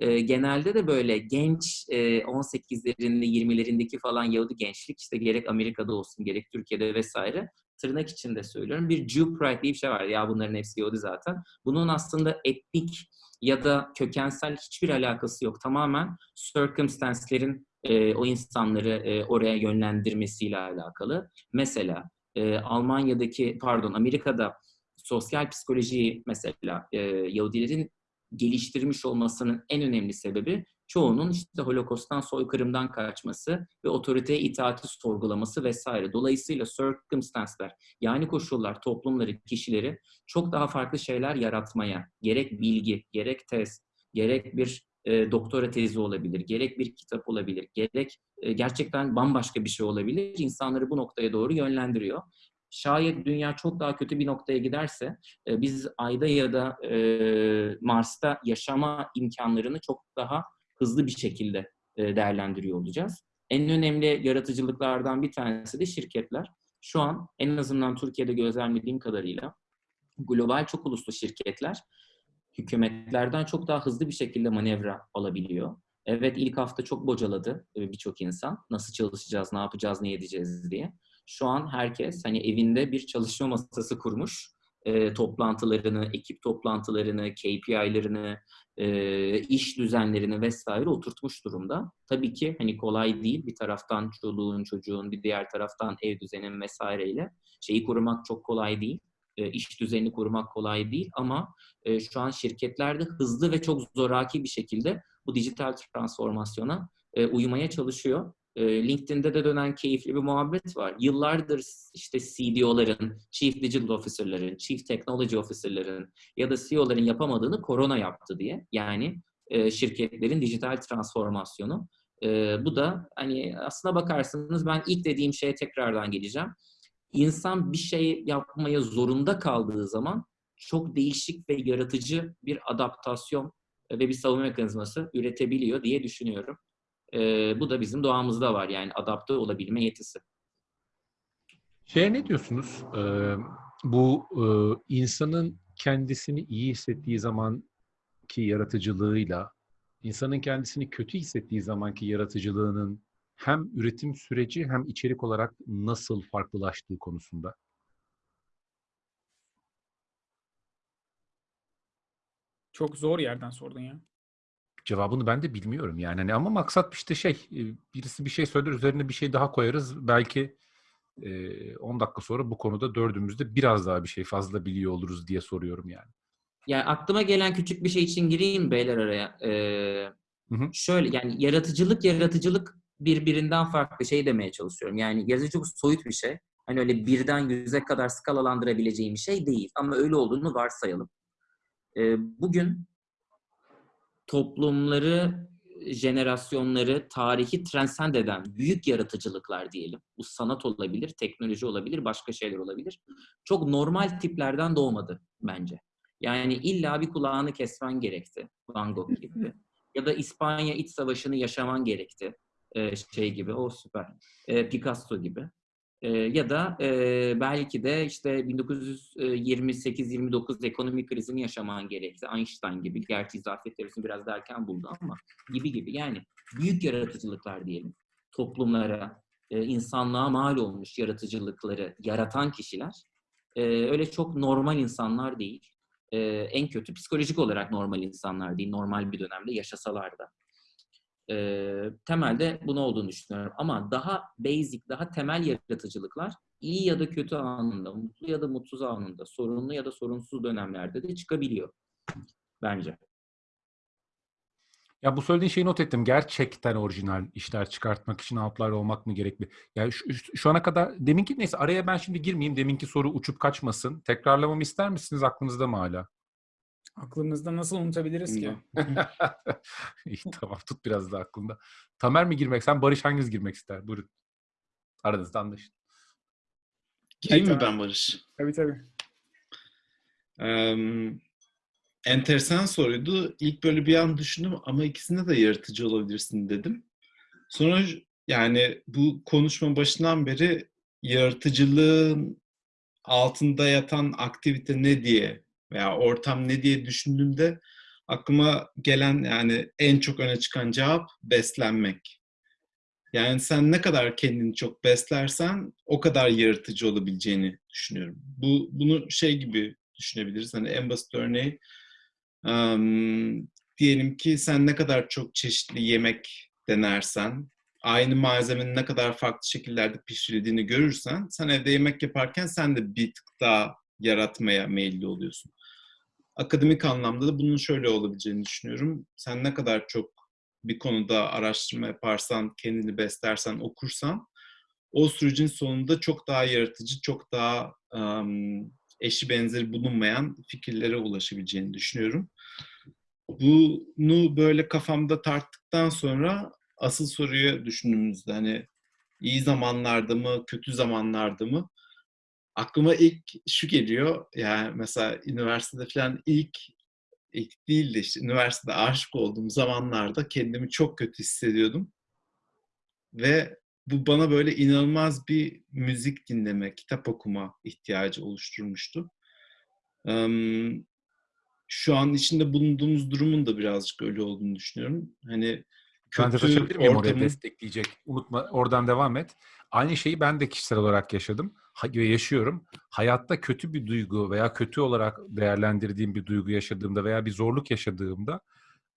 e, genelde de böyle genç e, 18'lerinde 20'lerindeki falan Yahudi gençlik işte gerek Amerika'da olsun gerek Türkiye'de vesaire tırnak içinde söylüyorum bir Jew pride diye bir şey var ya bunların hepsi Yahudi zaten. Bunun aslında etnik ya da kökensel hiçbir alakası yok. Tamamen circumstance'lerin e, o insanları e, oraya yönlendirmesiyle alakalı. Mesela e, Almanya'daki pardon Amerika'da sosyal psikolojiyi mesela e, Yahudilerin geliştirmiş olmasının en önemli sebebi çoğunun işte Holokost'tan, soykırımdan kaçması ve otoriteye itaati sorgulaması vesaire. Dolayısıyla circumstance'ler, yani koşullar, toplumları, kişileri çok daha farklı şeyler yaratmaya, gerek bilgi, gerek test, gerek bir e, doktora tezi olabilir, gerek bir kitap olabilir, gerek e, gerçekten bambaşka bir şey olabilir. İnsanları bu noktaya doğru yönlendiriyor. Şayet dünya çok daha kötü bir noktaya giderse e, biz Ay'da ya da e, Mars'ta yaşama imkanlarını çok daha hızlı bir şekilde e, değerlendiriyor olacağız. En önemli yaratıcılıklardan bir tanesi de şirketler. Şu an en azından Türkiye'de gözlemlediğim kadarıyla global çok uluslu şirketler hükümetlerden çok daha hızlı bir şekilde manevra alabiliyor. Evet ilk hafta çok bocaladı e, birçok insan. Nasıl çalışacağız, ne yapacağız, ne edeceğiz diye. Şu an herkes hani evinde bir çalışma masası kurmuş. E, toplantılarını, ekip toplantılarını, KPI'lerini, e, iş düzenlerini vesaire oturtmuş durumda. Tabii ki hani kolay değil. Bir taraftan çoluğun, çocuğun, bir diğer taraftan ev düzenin vesaireyle şeyi kurmak çok kolay değil. E, iş düzenini kurmak kolay değil ama e, şu an şirketlerde hızlı ve çok zoraki bir şekilde bu dijital transformasyona e, uymaya çalışıyor. E, LinkedIn'de de dönen keyifli bir muhabbet var. Yıllardır işte CDO'ların, Chief Digital Officer'ların, Chief Technology Officer'ların ya da CEO'ların yapamadığını korona yaptı diye. Yani e, şirketlerin dijital transformasyonu. E, bu da hani aslına bakarsanız ben ilk dediğim şeye tekrardan geleceğim. İnsan bir şey yapmaya zorunda kaldığı zaman çok değişik ve yaratıcı bir adaptasyon ve bir savunma mekanizması üretebiliyor diye düşünüyorum. Ee, bu da bizim doğamızda var yani adapte olabilme yetisi. Şeye ne diyorsunuz? Ee, bu e, insanın kendisini iyi hissettiği zaman ki yaratıcılığıyla, insanın kendisini kötü hissettiği zamanki yaratıcılığının hem üretim süreci hem içerik olarak nasıl farklılaştığı konusunda. Çok zor yerden sordun ya. Cevabını ben de bilmiyorum yani. Hani ama maksat işte şey, e, birisi bir şey söyler üzerine bir şey daha koyarız. Belki 10 dakika sonra bu konuda dördümüzde biraz daha bir şey fazla biliyor oluruz diye soruyorum yani. Yani aklıma gelen küçük bir şey için gireyim beyler araya. Ee, hı hı. Şöyle yani yaratıcılık yaratıcılık birbirinden farklı şey demeye çalışıyorum. Yani yaratıcılık soyut bir şey. Hani öyle birden yüze kadar skalalandırabileceğim bir şey değil. Ama öyle olduğunu varsayalım. Ee, bugün toplumları, jenerasyonları, tarihi transcend eden büyük yaratıcılıklar diyelim. Bu sanat olabilir, teknoloji olabilir, başka şeyler olabilir. Çok normal tiplerden doğmadı bence. Yani illa bir kulağını kesmen gerekti. Van Gogh gibi. Ya da İspanya İç Savaşı'nı yaşaman gerekti. Şey gibi, o süper. Ee, Picasso gibi. Ee, ya da e, belki de işte 1928-29 ekonomik krizini yaşaman gerekti. Einstein gibi. Gerçi izafiyet teorisini biraz da erken buldu ama gibi gibi. Yani büyük yaratıcılıklar diyelim. Toplumlara, e, insanlığa mal olmuş yaratıcılıkları yaratan kişiler e, öyle çok normal insanlar değil. E, en kötü psikolojik olarak normal insanlar değil. Normal bir dönemde yaşasalar da. E, temelde bunu olduğunu düşünüyorum. Ama daha basic, daha temel yaratıcılıklar iyi ya da kötü anında, mutlu ya da mutsuz anında, sorunlu ya da sorunsuz dönemlerde de çıkabiliyor bence. Ya bu söylediğin şeyi not ettim. Gerçekten orijinal işler çıkartmak için outlier olmak mı gerekli? Yani şu, şu- ana kadar deminki neyse araya ben şimdi girmeyeyim. Deminki soru uçup kaçmasın. Tekrarlamamı ister misiniz? Aklınızda mı hala? Aklımızda nasıl unutabiliriz ki? İyi tamam tut biraz da aklında. Tamer mi girmek? Sen Barış hanginiz girmek ister? Buyurun. Aranızda anlaşın. Gireyim mi ben Barış? Tabii tabii. Eee, enteresan soruydu. İlk böyle bir an düşündüm ama ikisinde de yaratıcı olabilirsin dedim. Sonra yani bu konuşma başından beri yaratıcılığın altında yatan aktivite ne diye veya ortam ne diye düşündüğümde aklıma gelen yani en çok öne çıkan cevap beslenmek. Yani sen ne kadar kendini çok beslersen o kadar yaratıcı olabileceğini düşünüyorum. Bu bunu şey gibi düşünebiliriz. Hani en basit örneği em, diyelim ki sen ne kadar çok çeşitli yemek denersen, aynı malzemenin ne kadar farklı şekillerde pişirildiğini görürsen, sen evde yemek yaparken sen de bir tık daha yaratmaya meyilli oluyorsun. Akademik anlamda da bunun şöyle olabileceğini düşünüyorum. Sen ne kadar çok bir konuda araştırma yaparsan, kendini beslersen, okursan, o sürecin sonunda çok daha yaratıcı, çok daha em, eşi benzeri bulunmayan fikirlere ulaşabileceğini düşünüyorum. Bunu böyle kafamda tarttıktan sonra asıl soruyu düşündüğümüzde hani iyi zamanlarda mı, kötü zamanlarda mı? Aklıma ilk şu geliyor. Yani mesela üniversitede falan ilk ilk değil de işte üniversitede aşık olduğum zamanlarda kendimi çok kötü hissediyordum. Ve bu bana böyle inanılmaz bir müzik dinleme, kitap okuma ihtiyacı oluşturmuştu. Şu an içinde bulunduğumuz durumun da birazcık öyle olduğunu düşünüyorum. Hani kötü ortamın- destekleyecek? Unutma oradan devam et. Aynı şeyi ben de kişisel olarak yaşadım ve yaşıyorum. Hayatta kötü bir duygu veya kötü olarak değerlendirdiğim bir duygu yaşadığımda veya bir zorluk yaşadığımda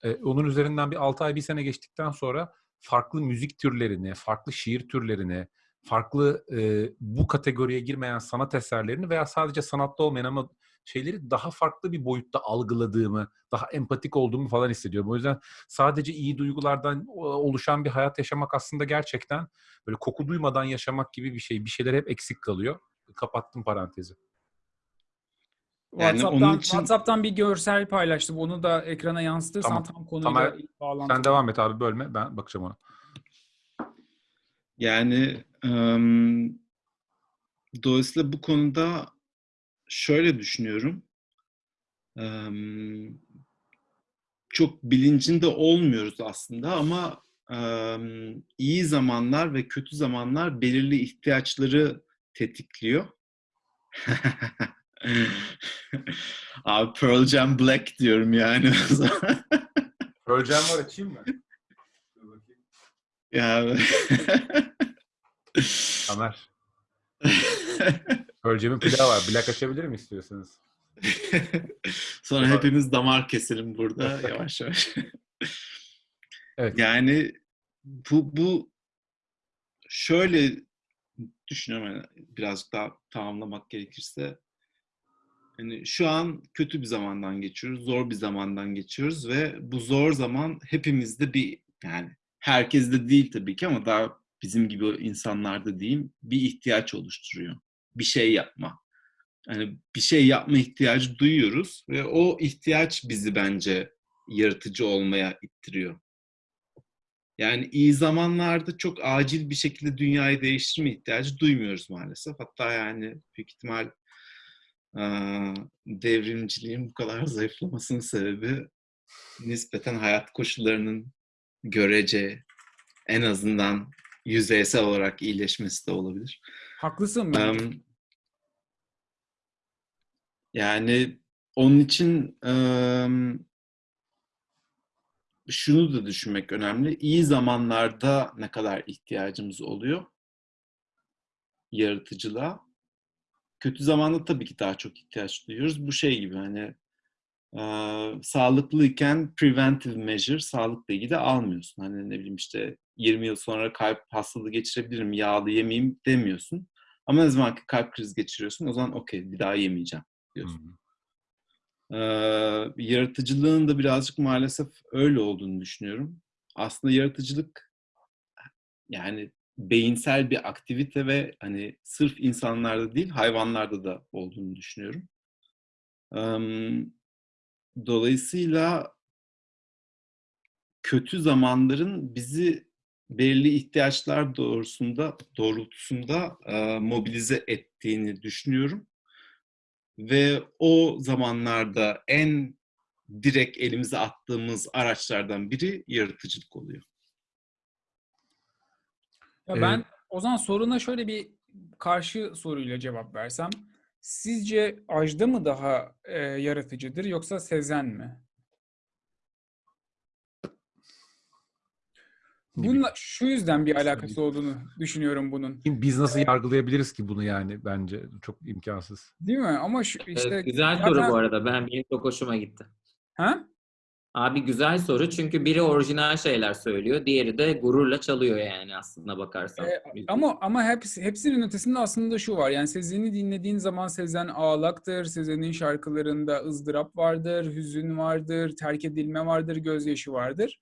e, onun üzerinden bir 6 ay bir sene geçtikten sonra farklı müzik türlerine, farklı şiir türlerine, farklı e, bu kategoriye girmeyen sanat eserlerini veya sadece sanatlı olmayan ama şeyleri daha farklı bir boyutta algıladığımı, daha empatik olduğumu falan hissediyorum. O yüzden sadece iyi duygulardan oluşan bir hayat yaşamak aslında gerçekten böyle koku duymadan yaşamak gibi bir şey. Bir şeyler hep eksik kalıyor. Kapattım parantezi. Yani WhatsApp'tan, onun için- WhatsApp'tan bir görsel paylaştım. Onu da ekrana yansıtırsan Tamam. tam konuyla Tamer, bağlantılı. Sen devam et abi bölme. Ben bakacağım ona. Yani em, dolayısıyla bu konuda şöyle düşünüyorum. Çok bilincinde olmuyoruz aslında ama iyi zamanlar ve kötü zamanlar belirli ihtiyaçları tetikliyor. Abi Pearl Jam Black diyorum yani. Öleceğim var açayım mı? yani... Tamer. Öleceğimin pilavı var. Black açabilir mi istiyorsanız? Sonra hepimiz damar keselim burada yavaş yavaş. Evet. Yani bu bu şöyle düşünüyorum yani birazcık daha tamamlamak gerekirse hani şu an kötü bir zamandan geçiyoruz, zor bir zamandan geçiyoruz ve bu zor zaman hepimizde bir yani herkeste değil tabii ki ama daha bizim gibi insanlarda diyeyim bir ihtiyaç oluşturuyor. Bir şey yapma. Hani bir şey yapma ihtiyacı duyuyoruz ve o ihtiyaç bizi bence yaratıcı olmaya ittiriyor. Yani iyi zamanlarda çok acil bir şekilde dünyayı değiştirme ihtiyacı duymuyoruz maalesef. Hatta yani büyük ihtimal devrimciliğin bu kadar zayıflamasının sebebi nispeten hayat koşullarının görece en azından yüzeysel olarak iyileşmesi de olabilir. Haklısın bence. Em, yani onun için em, şunu da düşünmek önemli. İyi zamanlarda ne kadar ihtiyacımız oluyor yaratıcılığa. Kötü zamanda tabii ki daha çok ihtiyaç duyuyoruz. Bu şey gibi hani e, sağlıklıyken preventive measure sağlıkla ilgili almıyorsun. Hani ne bileyim işte 20 yıl sonra kalp hastalığı geçirebilirim, yağlı yemeyeyim demiyorsun. Ama ne zaman ki kalp krizi geçiriyorsun o zaman okey bir daha yemeyeceğim diyorsun. Ee, yaratıcılığın da birazcık maalesef öyle olduğunu düşünüyorum. Aslında yaratıcılık yani beyinsel bir aktivite ve hani sırf insanlarda değil hayvanlarda da olduğunu düşünüyorum. Em, Dolayısıyla kötü zamanların bizi belirli ihtiyaçlar doğrusunda doğrultusunda e, mobilize ettiğini düşünüyorum. Ve o zamanlarda en direkt elimize attığımız araçlardan biri yaratıcılık oluyor. Ya Evet. ben o zaman soruna şöyle bir karşı soruyla cevap versem. Sizce Ajda mı daha e, yaratıcıdır yoksa Sezen mi? Bununla şu yüzden bir alakası olduğunu düşünüyorum bunun. Biz nasıl yargılayabiliriz ki bunu yani bence çok imkansız. Değil mi? Ama şu işte Evet, güzel zaten- soru bu arada. Ben benim çok hoşuma gitti. Ha? Abi güzel soru çünkü biri orijinal şeyler söylüyor, diğeri de gururla çalıyor yani aslında bakarsan. Ee, ama ama hepsi, hepsinin ötesinde aslında şu var. Yani Sezen'i dinlediğin zaman Sezen ağlaktır. Sezen'in şarkılarında ızdırap vardır, hüzün vardır, terk edilme vardır, gözyaşı vardır.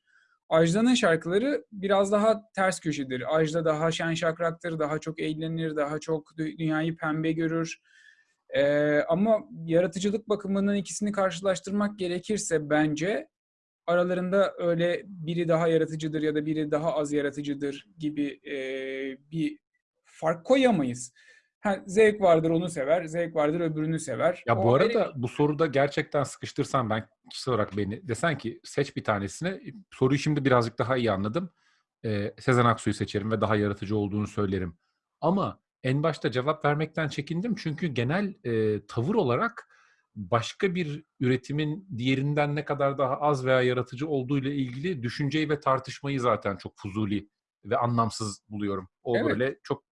Ajda'nın şarkıları biraz daha ters köşedir. Ajda daha şen şakraktır, daha çok eğlenir, daha çok dü- dünyayı pembe görür. Ee, ama yaratıcılık bakımından ikisini karşılaştırmak gerekirse bence aralarında öyle biri daha yaratıcıdır ya da biri daha az yaratıcıdır gibi e, bir fark koyamayız. Ha, zevk vardır onu sever, zevk vardır öbürünü sever. Ya bu O arada ayrı- bu soruda gerçekten sıkıştırsan ben kişisel olarak beni desen ki seç bir tanesini. Soruyu şimdi birazcık daha iyi anladım. Ee, Sezen Aksu'yu seçerim ve daha yaratıcı olduğunu söylerim. Ama en başta cevap vermekten çekindim çünkü genel e, tavır olarak başka bir üretimin diğerinden ne kadar daha az veya yaratıcı olduğu ile ilgili düşünceyi ve tartışmayı zaten çok fuzuli ve anlamsız buluyorum. O Evet. böyle çok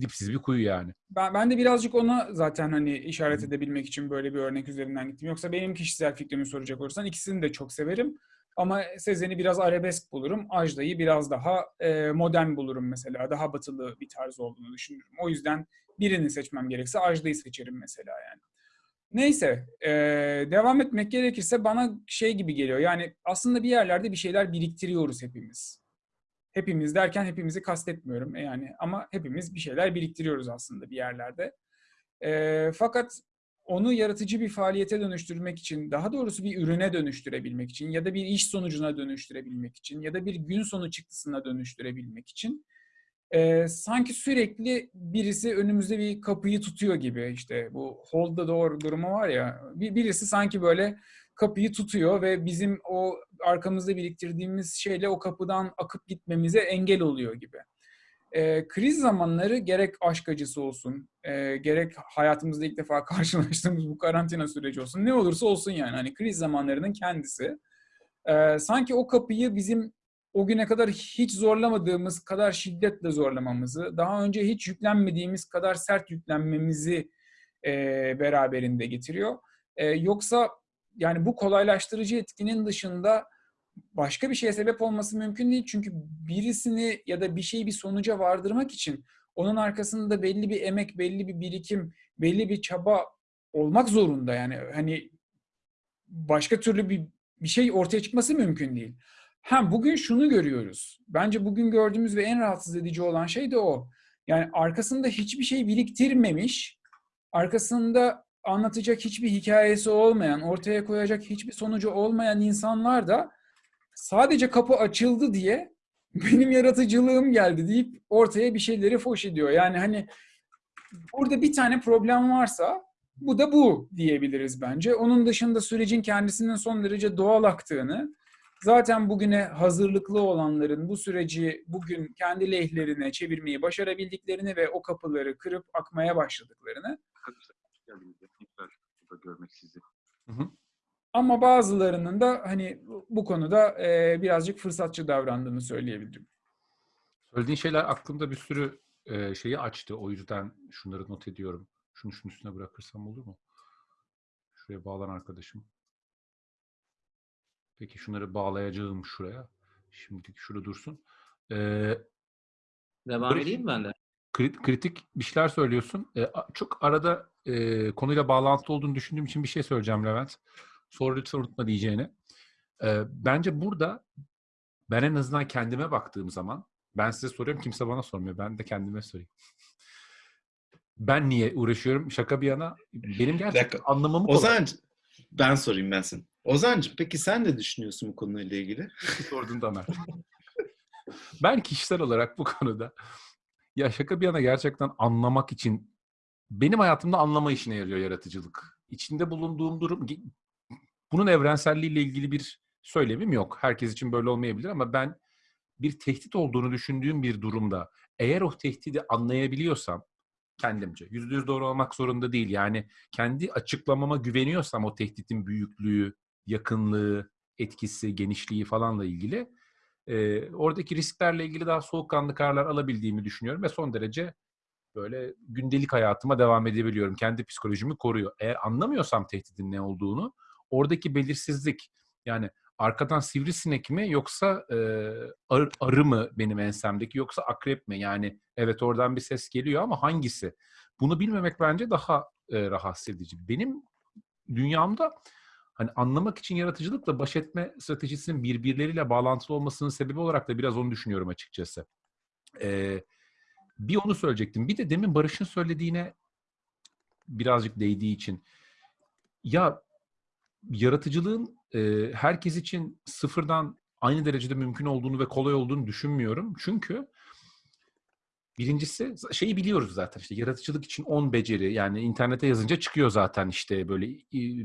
dipsiz bir kuyu yani. Ben, ben de birazcık ona zaten hani işaret edebilmek için böyle bir örnek üzerinden gittim. Yoksa benim kişisel fikrimi soracak olursan ikisini de çok severim. Ama Sezen'i biraz arabesk bulurum. Ajda'yı biraz daha e, modern bulurum mesela. Daha batılı bir tarz olduğunu düşünüyorum. O yüzden birini seçmem gerekse Ajda'yı seçerim mesela yani. Neyse, e, devam etmek gerekirse bana şey gibi geliyor. Yani aslında bir yerlerde bir şeyler biriktiriyoruz hepimiz. Hepimiz derken hepimizi kastetmiyorum yani ama hepimiz bir şeyler biriktiriyoruz aslında bir yerlerde. Ee, fakat onu yaratıcı bir faaliyete dönüştürmek için, daha doğrusu bir ürüne dönüştürebilmek için ya da bir iş sonucuna dönüştürebilmek için ya da bir gün sonu çıktısına dönüştürebilmek için e, sanki sürekli birisi önümüzde bir kapıyı tutuyor gibi işte bu hold the door durumu var ya bir, birisi sanki böyle kapıyı tutuyor ve bizim o arkamızda biriktirdiğimiz şeyle o kapıdan akıp gitmemize engel oluyor gibi. Ee, kriz zamanları gerek aşk acısı olsun, e, gerek hayatımızda ilk defa karşılaştığımız bu karantina süreci olsun, ne olursa olsun yani hani kriz zamanlarının kendisi. e, sanki o kapıyı bizim o güne kadar hiç zorlamadığımız kadar şiddetle zorlamamızı, daha önce hiç yüklenmediğimiz kadar sert yüklenmemizi e, beraberinde getiriyor. E, yoksa yani bu kolaylaştırıcı etkinin dışında başka bir şeye sebep olması mümkün değil. Çünkü birisini ya da bir şeyi bir sonuca vardırmak için onun arkasında belli bir emek, belli bir birikim, belli bir çaba olmak zorunda. Yani hani başka türlü bir, bir şey ortaya çıkması mümkün değil. Ha bugün şunu görüyoruz. Bence bugün gördüğümüz ve en rahatsız edici olan şey de o. Yani arkasında hiçbir şey biriktirmemiş, arkasında anlatacak hiçbir hikayesi olmayan, ortaya koyacak hiçbir sonucu olmayan insanlar da sadece kapı açıldı diye benim yaratıcılığım geldi deyip ortaya bir şeyleri foş ediyor. Yani hani burada bir tane problem varsa bu da bu diyebiliriz bence. Onun dışında sürecin kendisinin son derece doğal aktığını, zaten bugüne hazırlıklı olanların bu süreci bugün kendi lehlerine çevirmeyi başarabildiklerini ve o kapıları kırıp akmaya başladıklarını görmek sizi. Hı hı. ama bazılarının da hani bu konuda e, birazcık fırsatçı davrandığını söyleyebilirim. Söylediğin şeyler aklımda bir sürü e, şeyi açtı. O yüzden şunları not ediyorum. Şunu şunun üstüne bırakırsam olur mu? Şuraya bağlan arkadaşım. Peki şunları bağlayacağım şuraya. Şimdilik şurada dursun. Ee, Devam edeyim ben de? kri- kritik bir şeyler söylüyorsun. Ee, çok arada e, konuyla bağlantılı olduğunu düşündüğüm için bir şey söyleyeceğim Levent. Sonra lütfen unutma diyeceğini. E, bence burada ben en azından kendime baktığım zaman ben size soruyorum kimse bana sormuyor. Ben de kendime sorayım. Ben niye uğraşıyorum? Şaka bir yana. Benim gerçekten anlamamı kolay. Ozancı, ben sorayım ben sana. Ozancı peki sen ne düşünüyorsun bu konuyla ilgili? sordun da Mert. ben kişisel olarak bu konuda ya şaka bir yana gerçekten anlamak için benim hayatımda anlama işine yarıyor yaratıcılık. İçinde bulunduğum durum bunun evrenselliğiyle ilgili bir söylemim yok. Herkes için böyle olmayabilir ama ben bir tehdit olduğunu düşündüğüm bir durumda eğer o tehdidi anlayabiliyorsam kendimce yüzde yüz doğru olmak zorunda değil. Yani kendi açıklamama güveniyorsam o tehditin büyüklüğü, yakınlığı, etkisi, genişliği falanla ilgili e, oradaki risklerle ilgili daha soğukkanlı kararlar alabildiğimi düşünüyorum ve son derece böyle gündelik hayatıma devam edebiliyorum. Kendi psikolojimi koruyor. Eğer anlamıyorsam tehditin ne olduğunu oradaki belirsizlik yani arkadan sivrisinek mi yoksa e, arı, arı mı benim ensemdeki yoksa akrep mi? Yani evet oradan bir ses geliyor ama hangisi? Bunu bilmemek bence daha e, rahatsız edici. Benim dünyamda hani anlamak için yaratıcılıkla baş etme stratejisinin birbirleriyle bağlantılı olmasının sebebi olarak da biraz onu düşünüyorum açıkçası. Ee, bir onu söyleyecektim. Bir de demin Barış'ın söylediğine birazcık değdiği için ya yaratıcılığın e, herkes için sıfırdan aynı derecede mümkün olduğunu ve kolay olduğunu düşünmüyorum. Çünkü Birincisi şeyi biliyoruz zaten işte yaratıcılık için 10 beceri yani internete yazınca çıkıyor zaten işte böyle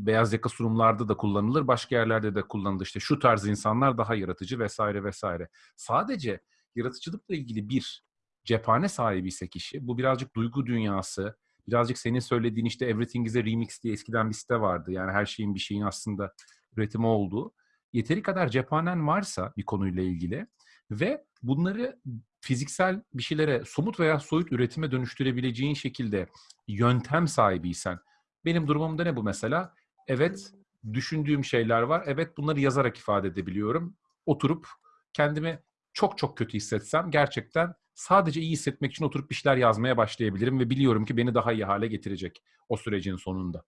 beyaz yaka sunumlarda da kullanılır başka yerlerde de kullanılır işte şu tarz insanlar daha yaratıcı vesaire vesaire. Sadece yaratıcılıkla ilgili bir cephane sahibi ise kişi bu birazcık duygu dünyası birazcık senin söylediğin işte Everything is a Remix diye eskiden bir site vardı yani her şeyin bir şeyin aslında üretimi olduğu yeteri kadar cephanen varsa bir konuyla ilgili ve bunları fiziksel bir şeylere somut veya soyut üretime dönüştürebileceğin şekilde yöntem sahibiysen benim durumumda ne bu mesela? Evet düşündüğüm şeyler var. Evet bunları yazarak ifade edebiliyorum. Oturup kendimi çok çok kötü hissetsem gerçekten sadece iyi hissetmek için oturup bir şeyler yazmaya başlayabilirim ve biliyorum ki beni daha iyi hale getirecek o sürecin sonunda.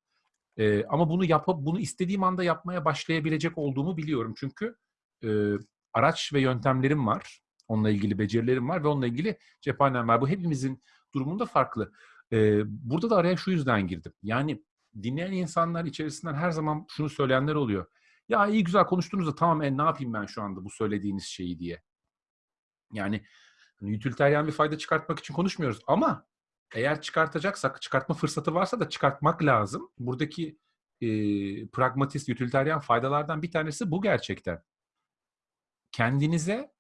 Ee, ama bunu yapıp bunu istediğim anda yapmaya başlayabilecek olduğumu biliyorum çünkü e, araç ve yöntemlerim var. Onunla ilgili becerilerim var ve onunla ilgili cephanem var. Bu hepimizin durumunda farklı. Ee, burada da araya şu yüzden girdim. Yani dinleyen insanlar içerisinden her zaman şunu söyleyenler oluyor. Ya iyi güzel konuştuğunuzda tamam e, ne yapayım ben şu anda bu söylediğiniz şeyi diye. Yani hani, utilitarian bir fayda çıkartmak için konuşmuyoruz ama eğer çıkartacaksak, çıkartma fırsatı varsa da çıkartmak lazım. Buradaki e, pragmatist, utilitarian faydalardan bir tanesi bu gerçekten. Kendinize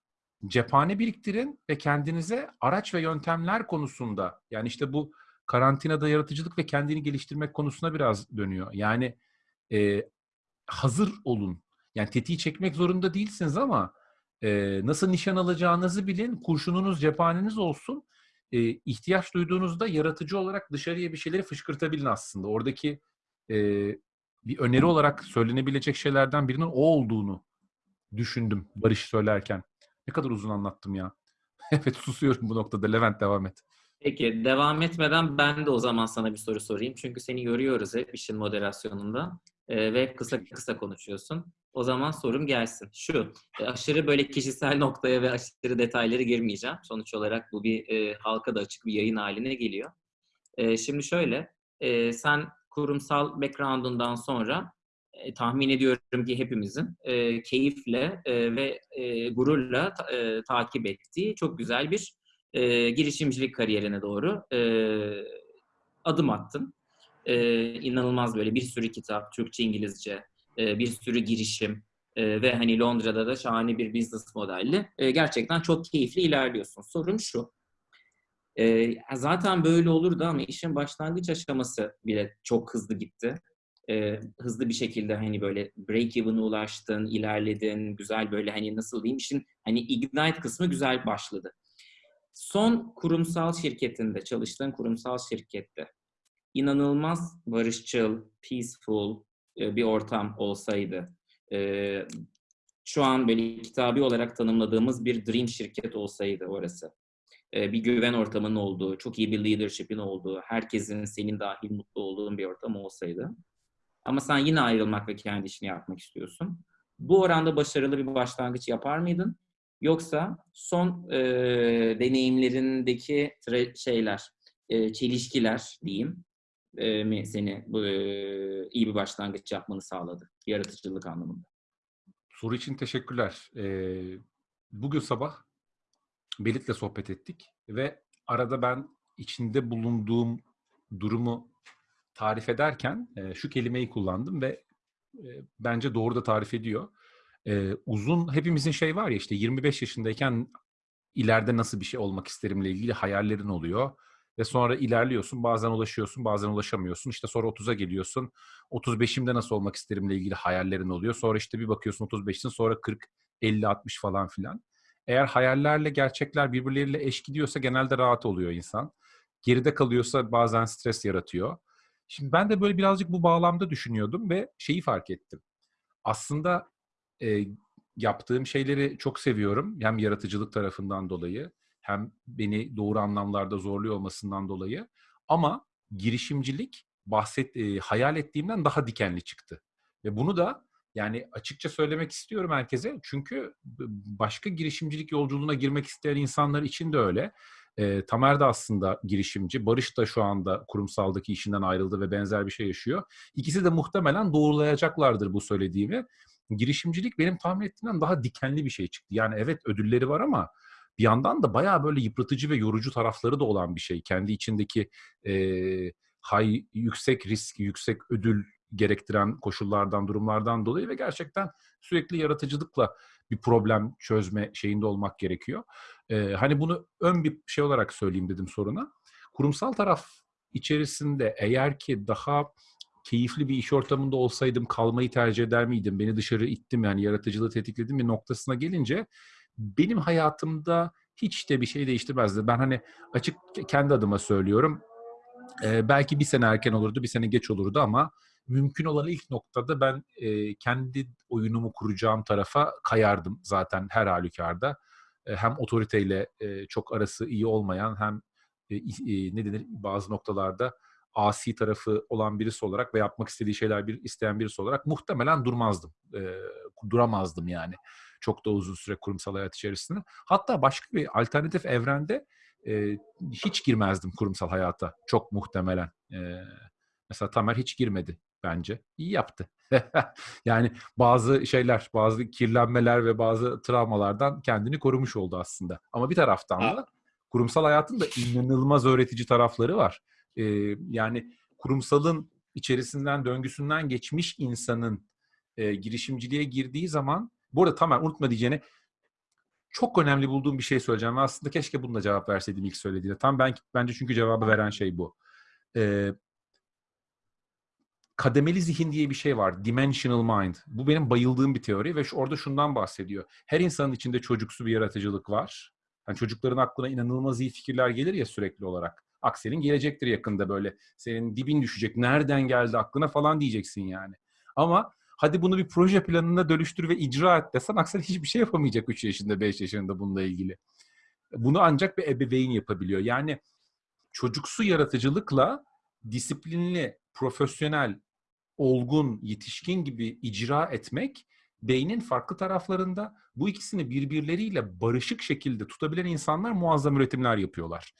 cephane biriktirin ve kendinize araç ve yöntemler konusunda yani işte bu karantinada yaratıcılık ve kendini geliştirmek konusuna biraz dönüyor. Yani e, hazır olun. Yani tetiği çekmek zorunda değilsiniz ama e, nasıl nişan alacağınızı bilin. Kurşununuz, cephaneniz olsun. E, ihtiyaç duyduğunuzda yaratıcı olarak dışarıya bir şeyleri fışkırtabilin aslında. Oradaki e, bir öneri olarak söylenebilecek şeylerden birinin o olduğunu düşündüm Barış söylerken. Ne kadar uzun anlattım ya. evet susuyorum bu noktada. Levent devam et. Peki devam etmeden ben de o zaman sana bir soru sorayım. Çünkü seni görüyoruz hep işin moderasyonunda ve kısa kısa konuşuyorsun. O zaman sorum gelsin. Şu, e, aşırı böyle kişisel noktaya ve aşırı detayları girmeyeceğim. Sonuç olarak bu bir e, halka da açık bir yayın haline geliyor. E, şimdi şöyle, e, sen kurumsal background'undan sonra e, tahmin ediyorum ki hepimizin e, keyifle e, ve e, gururla e, takip ettiği çok güzel bir e, girişimcilik kariyerine doğru e, adım attın. E, inanılmaz böyle bir sürü kitap, Türkçe, İngilizce, e, bir sürü girişim e, ve hani Londra'da da şahane bir business modelli. E, gerçekten çok keyifli ilerliyorsun. Sorum şu. E, zaten böyle olurdu ama işin başlangıç aşaması bile çok hızlı gitti e, hızlı bir şekilde hani böyle break even'a ulaştın, ilerledin, güzel böyle hani nasıl diyeyim işin hani ignite kısmı güzel başladı. Son kurumsal şirketinde, çalıştığın kurumsal şirkette inanılmaz barışçıl, peaceful e, bir ortam olsaydı, e, şu an böyle kitabi olarak tanımladığımız bir dream şirket olsaydı orası. e, bir güven ortamının olduğu, çok iyi bir leadership'in olduğu, herkesin senin dahil mutlu olduğun bir ortam olsaydı. Ama sen yine ayrılmak ve kendi işini yapmak istiyorsun. Bu oranda başarılı bir başlangıç yapar mıydın? Yoksa son e, deneyimlerindeki şeyler, e, çelişkiler diyeyim, mi seni bu, e, iyi bir başlangıç yapmanı sağladı yaratıcılık anlamında? Soru için teşekkürler. Ee, bugün sabah Belit'le sohbet ettik ve arada ben içinde bulunduğum durumu tarif ederken e, şu kelimeyi kullandım ve e, bence doğru da tarif ediyor. E, uzun, hepimizin şey var ya işte 25 yaşındayken ileride nasıl bir şey olmak isterimle ilgili hayallerin oluyor. Ve sonra ilerliyorsun, bazen ulaşıyorsun, bazen ulaşamıyorsun. İşte sonra 30'a geliyorsun. 35'imde nasıl olmak isterimle ilgili hayallerin oluyor. Sonra işte bir bakıyorsun 35'sin, sonra 40, 50, 60 falan filan. Eğer hayallerle gerçekler birbirleriyle eş gidiyorsa genelde rahat oluyor insan. Geride kalıyorsa bazen stres yaratıyor. Şimdi ben de böyle birazcık bu bağlamda düşünüyordum ve şeyi fark ettim. Aslında e, yaptığım şeyleri çok seviyorum. Hem yaratıcılık tarafından dolayı hem beni doğru anlamlarda zorluyor olmasından dolayı. Ama girişimcilik bahset e, hayal ettiğimden daha dikenli çıktı. Ve bunu da yani açıkça söylemek istiyorum herkese. Çünkü başka girişimcilik yolculuğuna girmek isteyen insanlar için de öyle. E, Tamer de aslında girişimci. Barış da şu anda kurumsaldaki işinden ayrıldı ve benzer bir şey yaşıyor. İkisi de muhtemelen doğrulayacaklardır bu söylediğimi. Girişimcilik benim tahmin ettiğimden daha dikenli bir şey çıktı. Yani evet ödülleri var ama bir yandan da bayağı böyle yıpratıcı ve yorucu tarafları da olan bir şey. Kendi içindeki e, high, yüksek risk, yüksek ödül gerektiren koşullardan, durumlardan dolayı ve gerçekten sürekli yaratıcılıkla bir problem çözme şeyinde olmak gerekiyor. Ee, hani bunu ön bir şey olarak söyleyeyim dedim soruna. Kurumsal taraf içerisinde eğer ki daha keyifli bir iş ortamında olsaydım kalmayı tercih eder miydim? Beni dışarı ittim yani yaratıcılığı tetikledim bir noktasına gelince benim hayatımda hiç de bir şey değiştirmezdi. Ben hani açık kendi adıma söylüyorum. Ee, belki bir sene erken olurdu, bir sene geç olurdu ama mümkün olan ilk noktada ben e, kendi oyunumu kuracağım tarafa kayardım zaten her halükarda. E, hem otoriteyle e, çok arası iyi olmayan hem e, e, ne denir bazı noktalarda asi tarafı olan birisi olarak ve yapmak istediği şeyler bir isteyen birisi olarak muhtemelen durmazdım. E, duramazdım yani. Çok da uzun süre kurumsal hayat içerisinde. Hatta başka bir alternatif evrende e, hiç girmezdim kurumsal hayata. Çok muhtemelen. E, mesela Tamer hiç girmedi bence. İyi yaptı. yani bazı şeyler, bazı kirlenmeler ve bazı travmalardan kendini korumuş oldu aslında. Ama bir taraftan da kurumsal hayatın da inanılmaz öğretici tarafları var. Ee, yani kurumsalın içerisinden, döngüsünden geçmiş insanın e, girişimciliğe girdiği zaman, bu arada tamamen unutma diyeceğine çok önemli bulduğum bir şey söyleyeceğim. Aslında keşke bununla cevap verseydim ilk söylediğinde. Tam ben bence çünkü cevabı veren şey bu. Ee, kademeli zihin diye bir şey var. Dimensional mind. Bu benim bayıldığım bir teori ve şu, orada şundan bahsediyor. Her insanın içinde çocuksu bir yaratıcılık var. Yani çocukların aklına inanılmaz iyi fikirler gelir ya sürekli olarak. Aksel'in gelecektir yakında böyle. Senin dibin düşecek. Nereden geldi aklına falan diyeceksin yani. Ama hadi bunu bir proje planına dönüştür ve icra et desen Aksel hiçbir şey yapamayacak 3 yaşında 5 yaşında bununla ilgili. Bunu ancak bir ebeveyn yapabiliyor. Yani çocuksu yaratıcılıkla disiplinli, profesyonel, olgun, yetişkin gibi icra etmek beynin farklı taraflarında bu ikisini birbirleriyle barışık şekilde tutabilen insanlar muazzam üretimler yapıyorlar.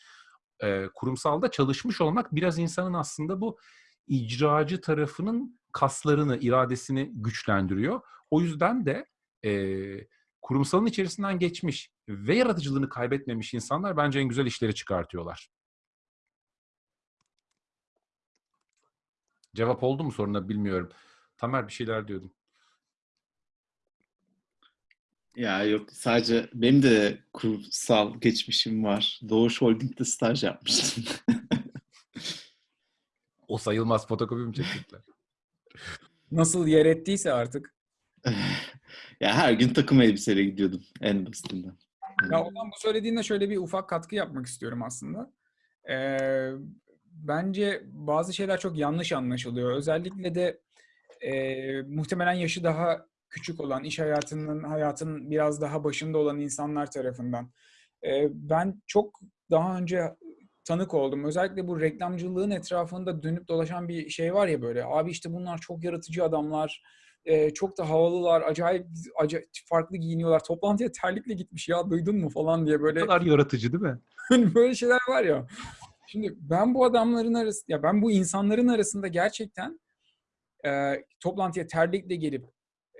Kurumsalda çalışmış olmak biraz insanın aslında bu icracı tarafının kaslarını, iradesini güçlendiriyor. O yüzden de e, kurumsalın içerisinden geçmiş ve yaratıcılığını kaybetmemiş insanlar bence en güzel işleri çıkartıyorlar. Cevap oldu mu soruna bilmiyorum. Tamer bir şeyler diyordun. Ya yok sadece benim de kurumsal geçmişim var. Doğuş Holding'de staj yapmıştım. o sayılmaz fotokopi mi çekecekler? Nasıl yer ettiyse artık. ya her gün takım elbiseyle gidiyordum en basitinden. Ya Ozan bu söylediğinde şöyle bir ufak katkı yapmak istiyorum aslında. Ee, bence bazı şeyler çok yanlış anlaşılıyor. Özellikle de e, muhtemelen yaşı daha küçük olan, iş hayatının hayatının biraz daha başında olan insanlar tarafından. E, ben çok daha önce tanık oldum. Özellikle bu reklamcılığın etrafında dönüp dolaşan bir şey var ya böyle. Abi işte bunlar çok yaratıcı adamlar. e, çok da havalılar. Acayip, acayip farklı giyiniyorlar. Toplantıya terlikle gitmiş ya duydun mu falan diye Ne böyle kadar yaratıcı değil mi? Hani böyle şeyler var ya. Şimdi ben bu adamların arası ya ben bu insanların arasında gerçekten e, toplantıya terlikle gelip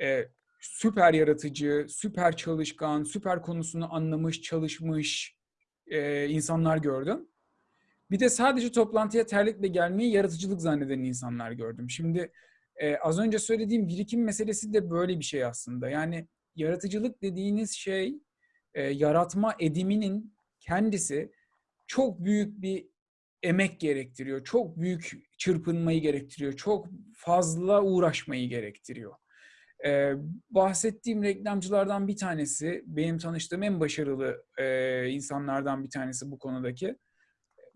e, süper yaratıcı, süper çalışkan, süper konusunu anlamış, çalışmış e, insanlar gördüm. Bir de sadece toplantıya terlikle gelmeyi yaratıcılık zanneden insanlar gördüm. Şimdi e, az önce söylediğim birikim meselesi de böyle bir şey aslında. Yani yaratıcılık dediğiniz şey e, yaratma ediminin kendisi çok büyük bir emek gerektiriyor. Çok büyük çırpınmayı gerektiriyor. Çok fazla uğraşmayı gerektiriyor. Ee, bahsettiğim reklamcılardan bir tanesi, benim tanıştığım en başarılı e, insanlardan bir tanesi bu konudaki.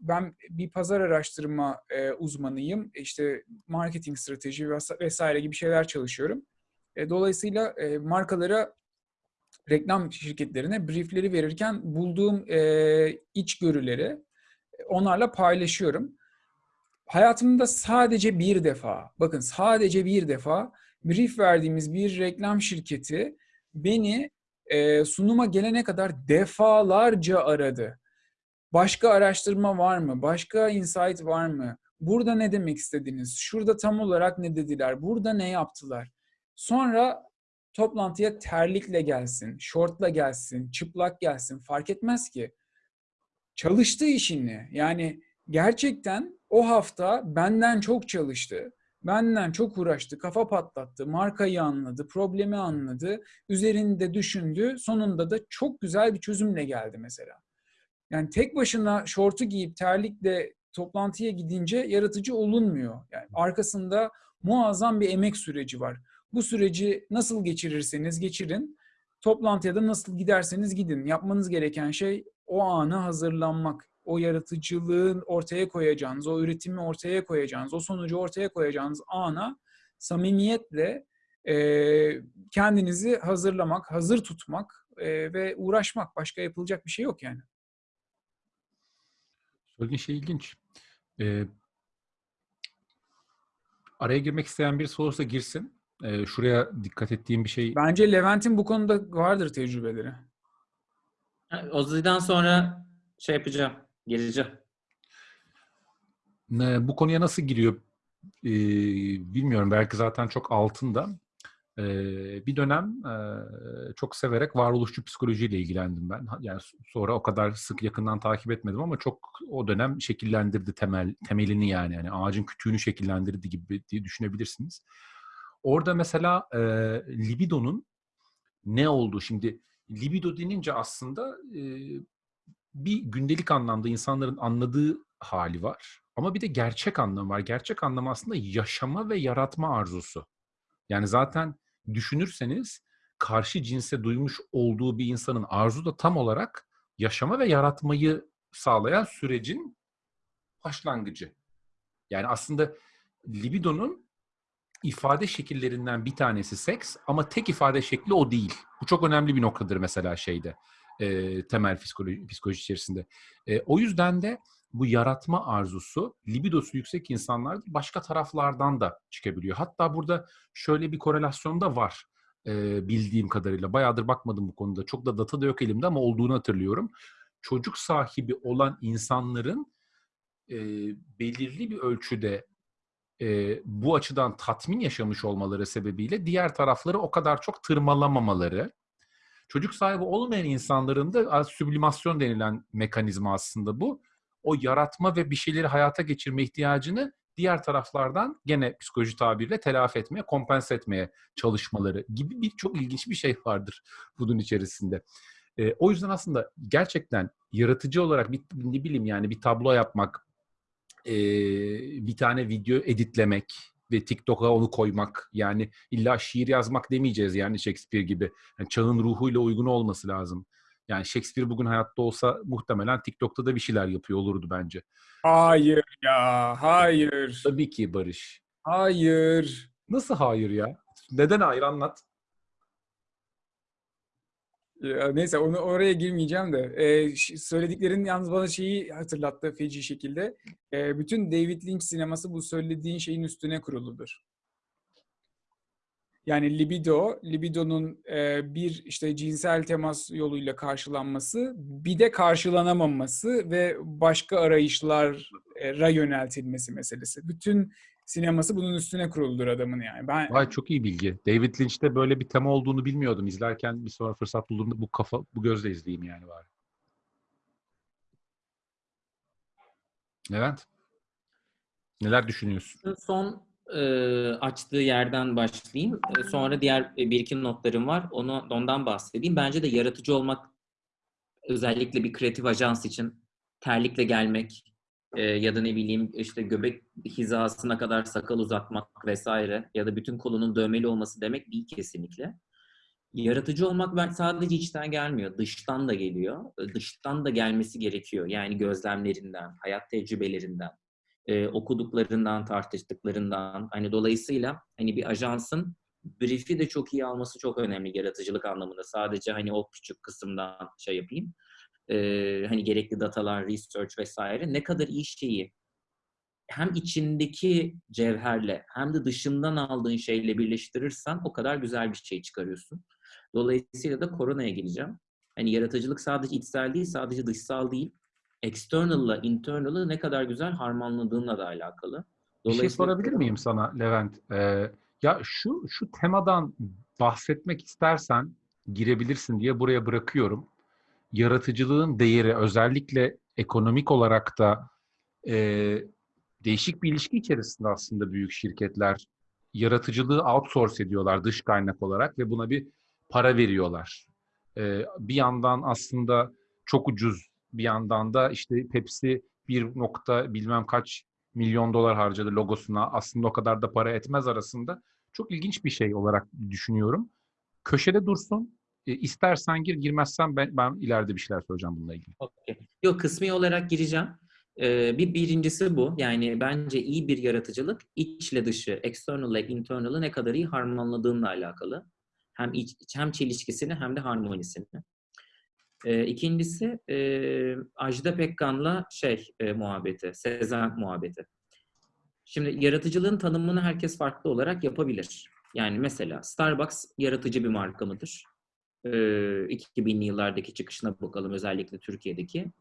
Ben bir pazar araştırma e, uzmanıyım. İşte marketing strateji ves- vesaire gibi şeyler çalışıyorum. E, dolayısıyla e, markalara reklam şirketlerine briefleri verirken bulduğum e, içgörüleri onlarla paylaşıyorum. Hayatımda sadece bir defa, bakın sadece bir defa brief verdiğimiz bir reklam şirketi beni e, sunuma gelene kadar defalarca aradı. Başka araştırma var mı? Başka insight var mı? Burada ne demek istediniz? Şurada tam olarak ne dediler? Burada ne yaptılar? Sonra toplantıya terlikle gelsin, şortla gelsin, çıplak gelsin fark etmez ki. Çalıştı işini. Yani gerçekten o hafta benden çok çalıştı. Benden çok uğraştı, kafa patlattı, markayı anladı, problemi anladı, üzerinde düşündü. Sonunda da çok güzel bir çözümle geldi mesela. Yani tek başına şortu giyip terlikle toplantıya gidince yaratıcı olunmuyor. Yani arkasında muazzam bir emek süreci var. Bu süreci nasıl geçirirseniz geçirin, toplantıya da nasıl giderseniz gidin. Yapmanız gereken şey o ana hazırlanmak. O yaratıcılığın ortaya koyacağınız, o üretimi ortaya koyacağınız, o sonucu ortaya koyacağınız ana samimiyetle e, kendinizi hazırlamak, hazır tutmak e, ve uğraşmak. Başka yapılacak bir şey yok yani. Söylediğin şey ilginç. Ee, araya girmek isteyen birisi olursa girsin. Ee, şuraya dikkat ettiğim bir şey Bence Levent'in bu konuda vardır tecrübeleri. Ozi'den sonra şey yapacağım. Geleceğim. Ne- bu konuya nasıl giriyor ee, bilmiyorum. Belki zaten çok altında. Ee, bir dönem ee, çok severek varoluşçu psikolojiyle ilgilendim ben. Yani sonra o kadar sık yakından takip etmedim ama çok o dönem şekillendirdi temel temelini yani. yani ağacın kütüğünü şekillendirdi gibi diye düşünebilirsiniz. Orada mesela ee, libidonun ne olduğu şimdi libido denince aslında ee, bir gündelik anlamda insanların anladığı hali var. Ama bir de gerçek anlamı var. Gerçek anlamı aslında yaşama ve yaratma arzusu. Yani zaten düşünürseniz karşı cinse duymuş olduğu bir insanın arzu da tam olarak yaşama ve yaratmayı sağlayan sürecin başlangıcı. Yani aslında libidonun ifade şekillerinden bir tanesi seks ama tek ifade şekli o değil. Bu çok önemli bir noktadır mesela şeyde e, temel psikoloji, psikoloji içerisinde. E, o yüzden de bu yaratma arzusu libidosu yüksek insanlar başka taraflardan da çıkabiliyor. Hatta burada şöyle bir korelasyon da var e, bildiğim kadarıyla. Bayağıdır bakmadım bu konuda. Çok da data da yok elimde ama olduğunu hatırlıyorum. Çocuk sahibi olan insanların e, belirli bir ölçüde e, bu açıdan tatmin yaşamış olmaları sebebiyle diğer tarafları o kadar çok tırmalamamaları. Çocuk sahibi olmayan insanların da süblimasyon denilen mekanizma aslında bu. O yaratma ve bir şeyleri hayata geçirme ihtiyacını diğer taraflardan gene psikoloji tabiriyle telafi etmeye, kompense etmeye çalışmaları gibi bir çok ilginç bir şey vardır bunun içerisinde. E, o yüzden aslında gerçekten yaratıcı olarak bir ne bileyim yani bir tablo yapmak, e, bir tane video editlemek ve TikTok'a onu koymak yani illa şiir yazmak demeyeceğiz yani Shakespeare gibi. Yani çağın ruhuyla uygun olması lazım. Yani Shakespeare bugün hayatta olsa muhtemelen TikTok'ta da bir şeyler yapıyor olurdu bence. Hayır ya, hayır. Tabii ki Barış. Hayır. Nasıl hayır ya? Neden hayır anlat. Ya neyse onu oraya girmeyeceğim de. Ee, söylediklerin yalnız bana şeyi hatırlattı feci şekilde. Ee, bütün David Lynch sineması bu söylediğin şeyin üstüne kuruludur. Yani libido, libidonun e, bir işte cinsel temas yoluyla karşılanması, bir de karşılanamaması ve başka arayışlara yöneltilmesi meselesi. Bütün sineması bunun üstüne kuruludur adamın yani. Ben Vay çok iyi bilgi. David Lynch'te böyle bir tema olduğunu bilmiyordum. İzlerken bir sonra fırsat bulduğumda bu kafa bu gözle izleyeyim yani var. Levent. Neler düşünüyorsun? Son açtığı yerden başlayayım. Sonra diğer e, bir iki notlarım var. Onu ondan bahsedeyim. Bence de yaratıcı olmak özellikle bir kreatif ajans için terlikle gelmek ya da ne bileyim işte göbek hizasına kadar sakal uzatmak vesaire ya da bütün kolunun dövmeli olması demek değil kesinlikle. Yaratıcı olmak sadece içten gelmiyor, dıştan da geliyor. Dıştan da gelmesi gerekiyor. Yani gözlemlerinden, hayat tecrübelerinden, e, okuduklarından, tartıştıklarından. Hani dolayısıyla hani bir ajansın brief'i de çok iyi alması çok önemli yaratıcılık anlamında. Sadece hani o küçük kısımdan şey yapayım. E, hani gerekli datalar, research vesaire. Ne kadar iyi şeyi hem içindeki cevherle hem de dışından aldığın şeyle birleştirirsen o kadar güzel bir şey çıkarıyorsun. Dolayısıyla da koronaya geleceğim. Hani yaratıcılık sadece içsel değil, sadece dışsal değil. External'la internal'ı ne kadar güzel harmanladığınla da alakalı. Bir şey sorabilir miyim sana Levent? Ee, ya şu şu temadan bahsetmek istersen girebilirsin diye buraya bırakıyorum. Yaratıcılığın değeri özellikle ekonomik olarak da e, değişik bir ilişki içerisinde aslında büyük şirketler yaratıcılığı outsource ediyorlar dış kaynak olarak ve buna bir para veriyorlar. Ee, bir yandan aslında çok ucuz, bir yandan da işte Pepsi bir nokta bilmem kaç milyon dolar harcadı logosuna. Aslında o kadar da para etmez arasında. Çok ilginç bir şey olarak düşünüyorum. Köşede dursun. E, istersen gir, girmezsen ben, ben ileride bir şeyler söyleyeceğim bununla ilgili. Okey. Yok kısmi olarak gireceğim. Ee, bir birincisi bu. Yani bence iyi bir yaratıcılık içle dışı, external ile internal'ı ne kadar iyi harmanladığınla alakalı. Hem iç, hem çelişkisini hem de harmonisini. Ee, ikincisi e, Ajda Pekkan'la şey e, muhabbeti, Sezen muhabbeti. Şimdi yaratıcılığın tanımını herkes farklı olarak yapabilir. Yani mesela Starbucks yaratıcı bir marka mıdır? Ee, 2000'li yıllardaki çıkışına bakalım özellikle Türkiye'deki.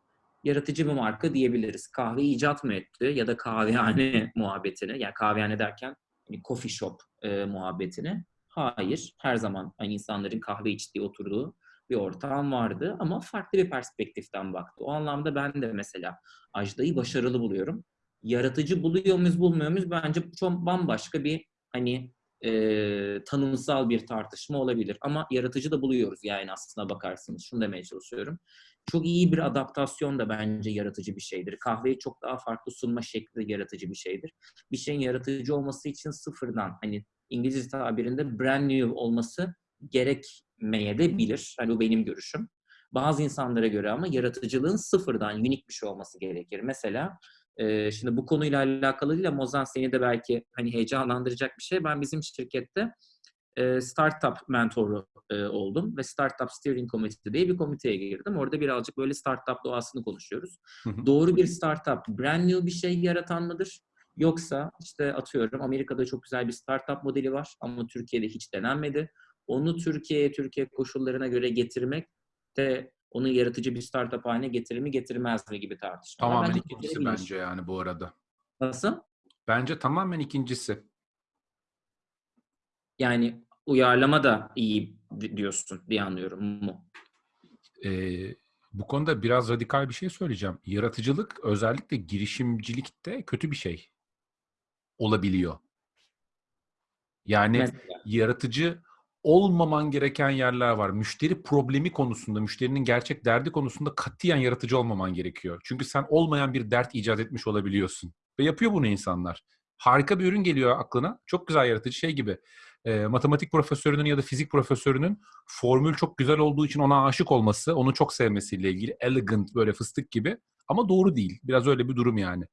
Yaratıcı bir marka diyebiliriz. Kahve icat mı etti ya da kahvehane muhabbetini, yani kahvehane derken hani coffee shop e, muhabbetini. Hayır, her zaman hani insanların kahve içtiği, oturduğu bir ortam vardı ama farklı bir perspektiften baktı. O anlamda ben de mesela Ajda'yı başarılı buluyorum. Yaratıcı buluyor muyuz, bulmuyor muyuz? Bence çok bambaşka bir hani e, tanımsal bir tartışma olabilir. Ama yaratıcı da buluyoruz yani aslına bakarsınız. Şunu demeye çalışıyorum. Çok iyi bir adaptasyon da bence yaratıcı bir şeydir. Kahveyi çok daha farklı sunma şekli de yaratıcı bir şeydir. Bir şeyin yaratıcı olması için sıfırdan hani İngilizce tabirinde brand new olması gerekmeye de bilir. Hani bu benim görüşüm. Bazı insanlara göre ama yaratıcılığın sıfırdan unik bir şey olması gerekir. Mesela e, şimdi bu konuyla alakalı değil ama Ozan seni de belki hani heyecanlandıracak bir şey. Ben bizim şirkette e, startup mentoru e, oldum ve Startup Steering Committee diye bir komiteye girdim. Orada birazcık böyle startup doğasını konuşuyoruz. Hı hı. Doğru bir startup brand new bir şey yaratan mıdır? Yoksa işte atıyorum Amerika'da çok güzel bir startup modeli var ama Türkiye'de hiç denenmedi. Onu Türkiye'ye, Türkiye koşullarına göre getirmek de onu yaratıcı bir startup haline getirir mi getirmez mi gibi tartışmalar. Tamamen Bence ikincisi bence yani bu arada. Nasıl? Bence tamamen ikincisi. Yani uyarlama da iyi di- diyorsun diye anlıyorum mu? Ee, bu konuda biraz radikal bir şey söyleyeceğim. Yaratıcılık özellikle girişimcilikte kötü bir şey olabiliyor. Yani Mesela. yaratıcı olmaman gereken yerler var. Müşteri problemi konusunda, müşterinin gerçek derdi konusunda katiyen yaratıcı olmaman gerekiyor. Çünkü sen olmayan bir dert icat etmiş olabiliyorsun. Ve yapıyor bunu insanlar. Harika bir ürün geliyor aklına. Çok güzel yaratıcı şey gibi. e, matematik profesörünün ya da fizik profesörünün formül çok güzel olduğu için ona aşık olması, onu çok sevmesiyle ilgili. Elegant böyle fıstık gibi. Ama doğru değil. Biraz öyle bir durum yani.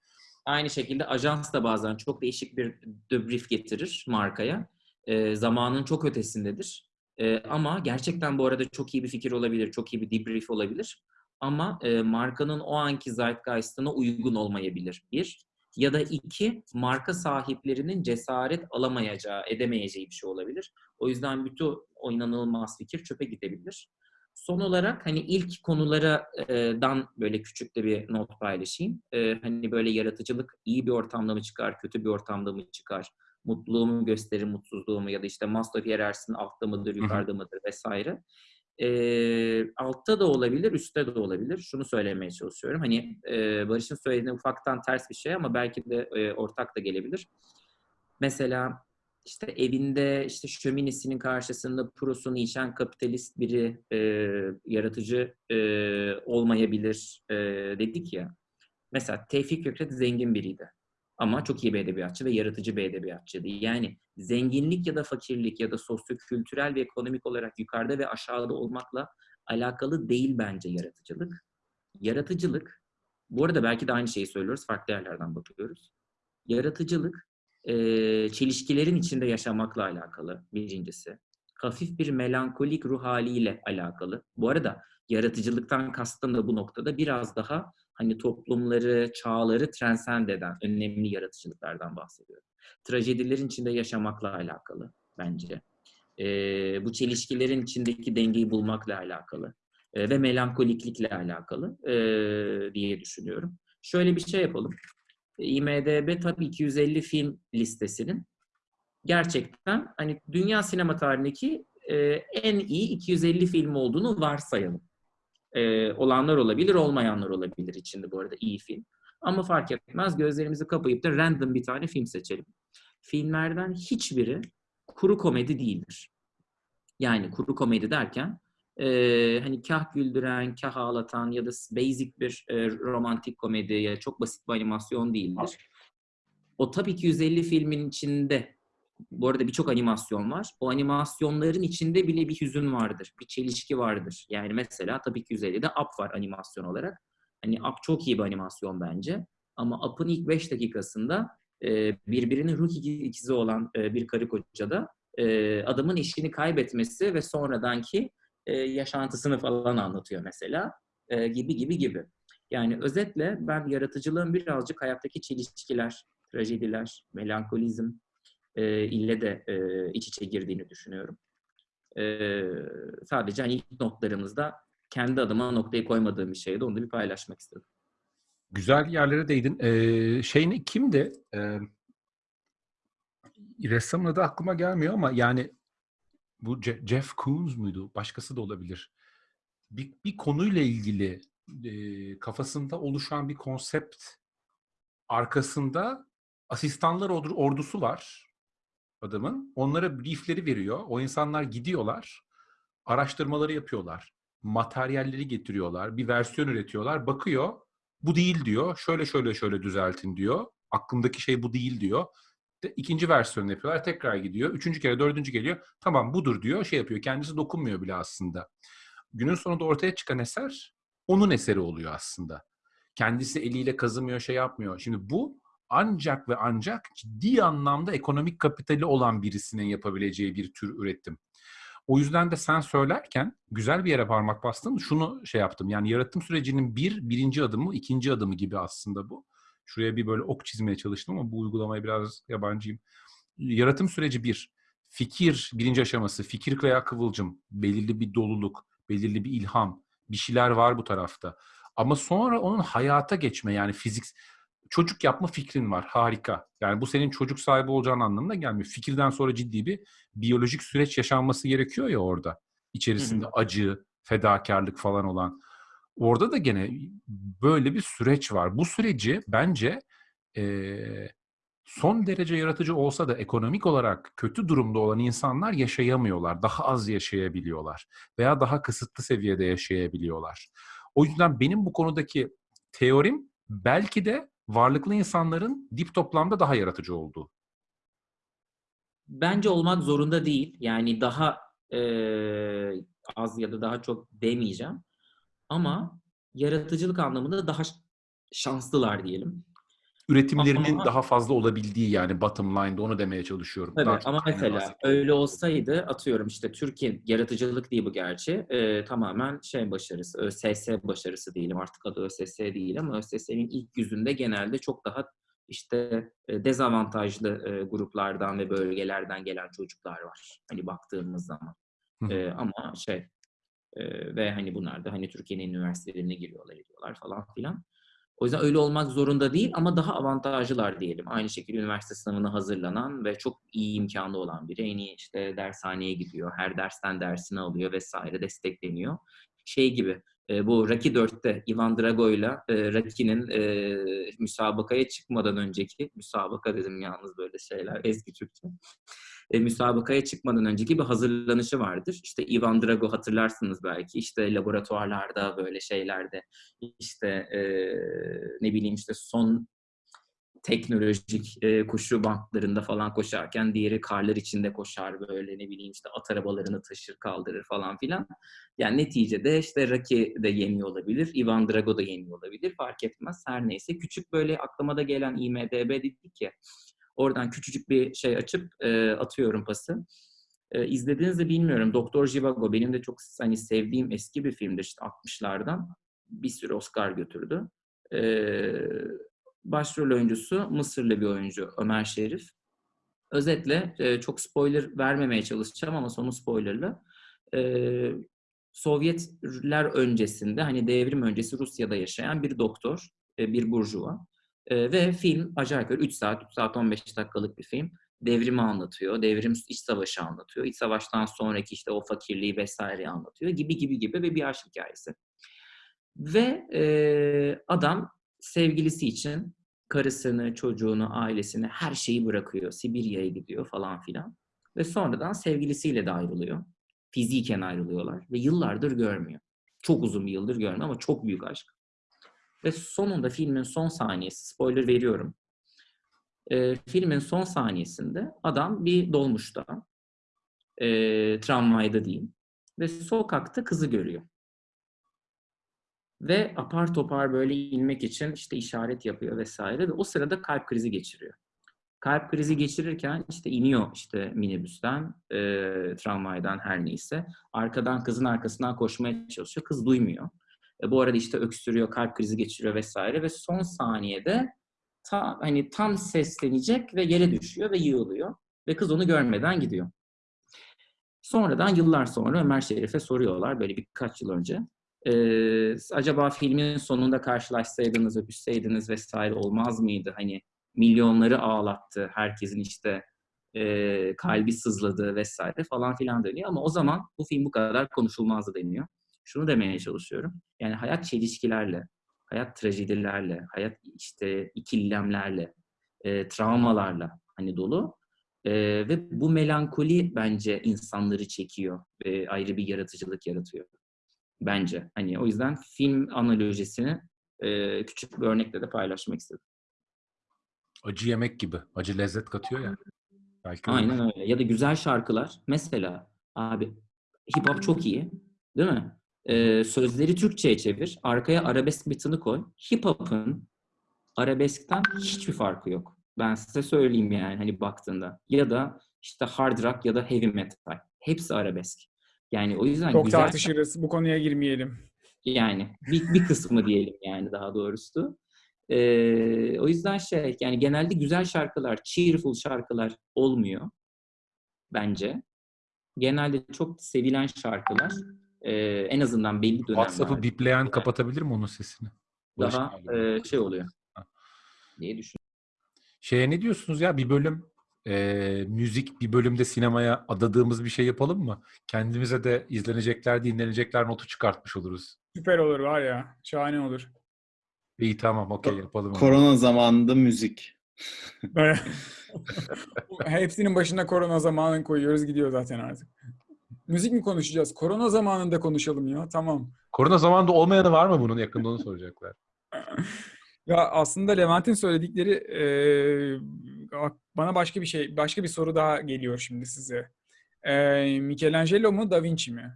Aynı şekilde ajans da bazen çok değişik bir debrief getirir markaya. Ee, zamanın çok ötesindedir. E, ama gerçekten bu arada çok iyi bir fikir olabilir, çok iyi bir debrief olabilir. Ama e, markanın o anki zeitgeist'ına uygun olmayabilir. Bir. Ya da iki, marka sahiplerinin cesaret alamayacağı, edemeyeceği bir şey olabilir. O yüzden bütün o inanılmaz fikir çöpe gidebilir. Son olarak hani ilk konulardan böyle küçük de bir not paylaşayım. Hani böyle yaratıcılık iyi bir ortamda mı çıkar, kötü bir ortamda mı çıkar? Mutluluğumu gösterir, mutsuzluğumu ya da işte Maslow hiyerarşisinin altta mıdır, yukarıda mıdır vesaire. Ee, altta da olabilir, üstte de olabilir. Şunu söylemeye çalışıyorum. Hani e, Barış'ın söylediğine ufaktan ters bir şey ama belki de e, ortak da gelebilir. Mesela işte evinde işte şöminesinin karşısında prosunu içen kapitalist biri e, yaratıcı e, olmayabilir e, dedik ya. Mesela Tevfik Fikret zengin biriydi. Ama çok iyi bir edebiyatçı ve yaratıcı bir edebiyatçıydı. Yani zenginlik ya da fakirlik ya da sosyokültürel ve ekonomik olarak yukarıda ve aşağıda olmakla alakalı değil bence yaratıcılık. Yaratıcılık, bu arada belki de aynı şeyi söylüyoruz, farklı yerlerden bakıyoruz. Yaratıcılık, çelişkilerin içinde yaşamakla alakalı birincisi. Hafif bir melankolik ruh haliyle alakalı. Bu arada yaratıcılıktan kastım da bu noktada biraz daha hani toplumları, çağları transcend eden önemli yaratıcılıklardan bahsediyorum. Trajedilerin içinde yaşamakla alakalı bence. E, bu çelişkilerin içindeki dengeyi bulmakla alakalı e, ve melankoliklikle alakalı e, diye düşünüyorum. Şöyle bir şey yapalım. IMDB Top 250 film listesinin gerçekten hani dünya sinema tarihindeki e, en iyi 250 film olduğunu varsayalım. E, olanlar olabilir, olmayanlar olabilir içinde bu arada iyi film. Ama fark etmez gözlerimizi kapayıp da random bir tane film seçelim. Filmlerden hiçbiri kuru komedi değildir. Yani kuru komedi derken e, hani kah güldüren, kah ağlatan ya da basic bir e, romantik komedi ya çok basit bir animasyon değildir. O tabii ki 150 filmin içinde bu arada birçok animasyon var. O animasyonların içinde bile bir hüzün vardır. Bir çelişki vardır. Yani mesela tabii ki 150'de Up var animasyon olarak. Hani Up çok iyi bir animasyon bence. Ama Up'ın ilk 5 dakikasında e, birbirinin ruh ikizi olan e, bir karı kocada e, adamın eşini kaybetmesi ve sonradanki e, yaşantısını falan anlatıyor mesela. Gibi gibi gibi. Yani özetle ben yaratıcılığın birazcık hayattaki çelişkiler, trajediler, melankolizm e, ile de e, iç içe girdiğini düşünüyorum. E, sadece hani ilk notlarımızda kendi adıma noktayı koymadığım bir şeydi. Onu da bir paylaşmak istedim. Güzel yerlere değdin. Ee, şey ne, kimdi? Ee, ressamın adı aklıma gelmiyor ama yani bu Je- Jeff Koons muydu? Başkası da olabilir. Bir, bir konuyla ilgili e, kafasında oluşan bir konsept arkasında asistanlar ordu- ordusu var adamın. Onlara briefleri veriyor. O insanlar gidiyorlar. Araştırmaları yapıyorlar. Materyalleri getiriyorlar. Bir versiyon üretiyorlar. Bakıyor. Bu değil diyor. Şöyle şöyle şöyle düzeltin diyor. Aklımdaki şey bu değil diyor. İkinci versiyonu yapıyorlar. Tekrar gidiyor. Üçüncü kere, dördüncü geliyor. Tamam budur diyor. Şey yapıyor. Kendisi dokunmuyor bile aslında. Günün sonunda ortaya çıkan eser onun eseri oluyor aslında. Kendisi eliyle kazımıyor, şey yapmıyor. Şimdi bu ancak ve ancak ciddi anlamda ekonomik kapitali olan birisinin yapabileceği bir tür üretim. O yüzden de sen söylerken güzel bir yere parmak bastın. Şunu şey yaptım. Yani yaratım sürecinin bir, birinci adımı, ikinci adımı gibi aslında bu. Şuraya bir böyle ok çizmeye çalıştım ama bu uygulamaya biraz yabancıyım. Yaratım süreci bir. Fikir birinci aşaması. Fikir veya kıvılcım. Belirli bir doluluk, belirli bir ilham. Bir şeyler var bu tarafta. Ama sonra onun hayata geçme yani fizik çocuk yapma fikrin var. Harika. Yani bu senin çocuk sahibi olacağın anlamına gelmiyor. Fikirden sonra ciddi bir biyolojik süreç yaşanması gerekiyor ya orada. İçerisinde Hı hı. acı, fedakarlık falan olan. Orada da gene böyle bir süreç var. Bu süreci bence eee, son derece yaratıcı olsa da ekonomik olarak kötü durumda olan insanlar yaşayamıyorlar. Daha az yaşayabiliyorlar. Veya daha kısıtlı seviyede yaşayabiliyorlar. O yüzden benim bu konudaki teorim belki de varlıklı insanların dip toplamda daha yaratıcı olduğu. Bence olmak zorunda değil. Yani daha e, az ya da daha çok demeyeceğim. Ama yaratıcılık anlamında daha şanslılar diyelim. Üretimlerinin Ama- daha fazla olabildiği yani bottom line'da onu demeye çalışıyorum. Tabii Daha ama mesela öyle olsaydı atıyorum işte Türkiye yaratıcılık değil bu gerçi e, tamamen şey başarısı ÖSS başarısı diyelim artık adı ÖSS değil ama ÖSS'nin ilk yüzünde genelde çok daha işte e, dezavantajlı e, gruplardan ve bölgelerden gelen çocuklar var. Hani baktığımız zaman. Hı. E, ama şey e, ve hani bunlar da hani Türkiye'nin üniversitelerine giriyorlar ediyorlar falan filan. O yüzden öyle olmak zorunda değil ama daha avantajlılar diyelim. Aynı şekilde üniversite sınavına hazırlanan ve çok iyi imkanı olan biri en iyi işte dershaneye gidiyor. Her dersten dersini alıyor vesaire destekleniyor. Şey gibi e, bu Rocky 4'te Ivan Drago'yla e, Rocky'nin e, müsabakaya çıkmadan önceki müsabaka dedim yalnız böyle şeyler eski Türkçe. E, müsabakaya çıkmadan önceki bir hazırlanışı vardır. İşte Ivan Drago hatırlarsınız belki. İşte laboratuvarlarda böyle şeylerde işte e, ne bileyim işte son teknolojik e, koşu bantlarında falan koşarken diğeri karlar içinde koşar böyle ne bileyim işte at arabalarını taşır kaldırır falan filan. Yani neticede işte Rocky de yeniyor olabilir, Ivan Drago da yeniyor olabilir fark etmez her neyse. Küçük böyle aklıma da gelen IMDB dedik ya oradan küçücük bir şey açıp e, atıyorum pası. E, izlediğinizi bilmiyorum. Doktor Jivago benim de çok hani sevdiğim eski bir filmdir işte 60'lardan. Bir sürü Oscar götürdü. E, başrol oyuncusu Mısırlı bir oyuncu Ömer Şerif. Özetle e, çok spoiler vermemeye çalışacağım ama sonu spoilerlı. E, Sovyetler öncesinde hani devrim öncesi Rusya'da yaşayan bir doktor, e, bir burjuva. Ve film yukarı 3 saat, 3 saat 15 dakikalık bir film. Devrimi anlatıyor, devrim iç savaşı anlatıyor. İç savaştan sonraki işte o fakirliği vesaire anlatıyor gibi gibi gibi ve bir aşk hikayesi. Ve e, adam sevgilisi için karısını, çocuğunu, ailesini, her şeyi bırakıyor. Sibirya'ya gidiyor falan filan. Ve sonradan sevgilisiyle de ayrılıyor. Fiziken ayrılıyorlar ve yıllardır görmüyor. Çok uzun bir yıldır görmüyor ama çok büyük aşk. Ve sonunda filmin son saniyesi, spoiler veriyorum. E, filmin son saniyesinde adam bir dolmuşta, e, tramvayda diyeyim ve sokakta kızı görüyor. Ve apar topar böyle inmek için işte işaret yapıyor vesaire ve o sırada kalp krizi geçiriyor. Kalp krizi geçirirken işte iniyor işte minibüsten, e, tramvaydan her neyse. Arkadan kızın arkasından koşmaya çalışıyor. Kız duymuyor. E, bu arada işte öksürüyor, kalp krizi geçiriyor vesaire ve son saniyede ta, hani tam seslenecek ve yere düşüyor ve yığılıyor. Ve kız onu görmeden gidiyor. Sonradan yıllar sonra Ömer Şerif'e soruyorlar böyle birkaç yıl önce. Ee, acaba filmin sonunda karşılaşsaydınız, öpüşseydiniz vesaire olmaz mıydı? Hani milyonları ağlattı, herkesin işte e, kalbi sızladı vesaire falan filan deniyor. Ama o zaman bu film bu kadar konuşulmazdı deniyor. Şunu demeye çalışıyorum. Yani hayat çelişkilerle, hayat trajedilerle, hayat işte ikilemlerle, e, travmalarla hani dolu. E, ve bu melankoli bence insanları çekiyor ve ayrı bir yaratıcılık yaratıyor. Bence. Hani o yüzden film analojisini e, küçük bir örnekle de paylaşmak istedim. Acı yemek gibi. Acı lezzet katıyor ya. Belki Aynen öyle. Ya da güzel şarkılar. Mesela abi hip hop çok iyi. Değil mi? Ee, sözleri Türkçe'ye çevir. Arkaya arabesk bitini koy. Hip hop'un arabeskten hiçbir farkı yok. Ben size söyleyeyim yani hani baktığında. Ya da işte hard rock ya da heavy metal. Hepsi arabesk. Yani o yüzden Çok güzel tartışırız. Bu konuya girmeyelim. yani bir, bir kısmı diyelim yani daha doğrusu. Ee, o yüzden şey yani genelde güzel şarkılar, cheerful şarkılar olmuyor bence. Genelde çok sevilen şarkılar e, en azından belli WhatsApp'ı dönemlerde bipleyen kapatabilir mi onun sesini? Daha e, şey oluyor Ha. diye düşünüyorum. Şeye ne diyorsunuz ya bir bölüm e, müzik bir bölümde sinemaya adadığımız bir şey yapalım mı? Kendimize de izlenecekler, dinlenecekler notu çıkartmış oluruz. Süper olur var ya. Şahane olur. İyi tamam okey yapalım. onu. Korona zamanında müzik. Hepsinin başına korona zamanını koyuyoruz gidiyor zaten artık. Müzik mi konuşacağız? Korona zamanında konuşalım ya. Tamam. Korona zamanında olmayanı var mı bunun? Yakında onu soracaklar. Ya aslında Levent'in söyledikleri bana başka bir şey, başka bir soru daha geliyor şimdi size. Eee, Michelangelo mu Da Vinci mi?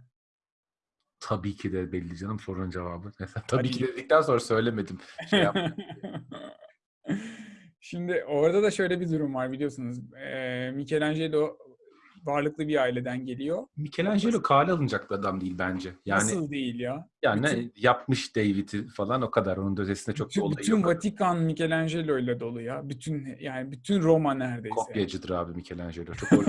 Tabii ki de belli canım sorunun cevabı. Mesela tabii Hadi. ki dedikten sonra söylemedim. Şey. Şimdi orada da şöyle bir durum var biliyorsunuz. Ee, Michelangelo varlıklı bir aileden geliyor. Michelangelo kale alınacak bir adam değil bence. Yani Nasıl değil ya? yani bütün- yapmış David'i falan o kadar. Onun ötesinde çok bir Bütün, olayı bütün yok. Vatikan Michelangelo ile dolu ya. Bütün yani bütün Roma neredeyse. Kopyacıdır abi Michelangelo. Çok.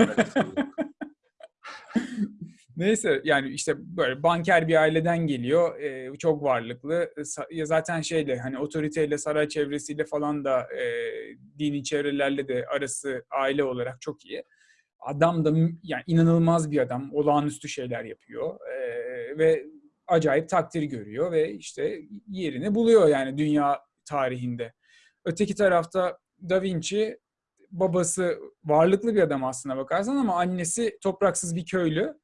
Neyse yani işte böyle banker bir aileden geliyor. e, çok varlıklı. E, zaten şeyle hani otoriteyle saray çevresiyle falan da e, dini çevrelerle de arası aile olarak çok iyi. Adam da yani inanılmaz bir adam. Olağanüstü şeyler yapıyor. E, ve acayip takdir görüyor ve işte yerini buluyor yani dünya tarihinde. Öteki tarafta Da Vinci babası varlıklı bir adam aslına bakarsan ama annesi topraksız bir köylü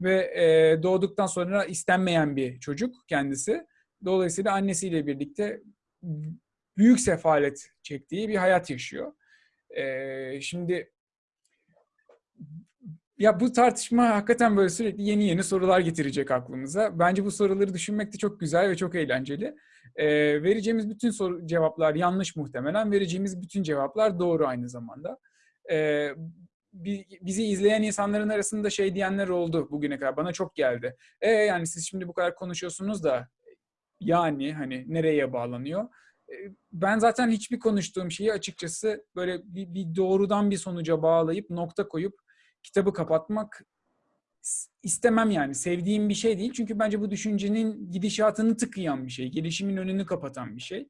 ve e, doğduktan sonra istenmeyen bir çocuk kendisi. Dolayısıyla annesiyle birlikte büyük sefalet çektiği bir hayat yaşıyor. E, şimdi ya bu tartışma hakikaten böyle sürekli yeni yeni sorular getirecek aklımıza. Bence bu soruları düşünmek de çok güzel ve çok eğlenceli. E, vereceğimiz bütün soru cevaplar yanlış muhtemelen. Vereceğimiz bütün cevaplar doğru aynı zamanda. E, bi- bizi izleyen insanların arasında şey diyenler oldu bugüne kadar. Bana çok geldi. E yani siz şimdi bu kadar konuşuyorsunuz da yani hani nereye bağlanıyor? Ben zaten hiçbir konuştuğum şeyi açıkçası böyle bir, bir doğrudan bir sonuca bağlayıp nokta koyup kitabı kapatmak is- istemem yani. Sevdiğim bir şey değil. Çünkü bence bu düşüncenin gidişatını tıkayan bir şey. Gelişimin önünü kapatan bir şey.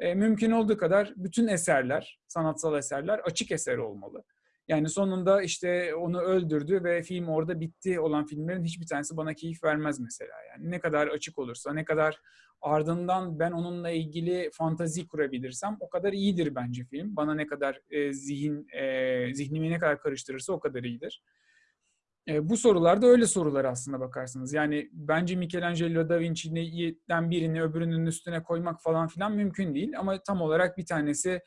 E, mümkün olduğu kadar bütün eserler, sanatsal eserler açık eser olmalı. Yani sonunda işte onu öldürdü ve film orada bitti olan filmlerin hiçbir tanesi bana keyif vermez mesela. Yani ne kadar açık olursa, ne kadar ardından ben onunla ilgili fantazi kurabilirsem o kadar iyidir bence film. Bana ne kadar e, zihin e, zihnimi ne kadar karıştırırsa o kadar iyidir. E, bu sorular da öyle sorular aslında bakarsınız. Yani bence Michelangelo da Vinci'den birini öbürünün üstüne koymak falan filan mümkün değil. Ama tam olarak bir tanesi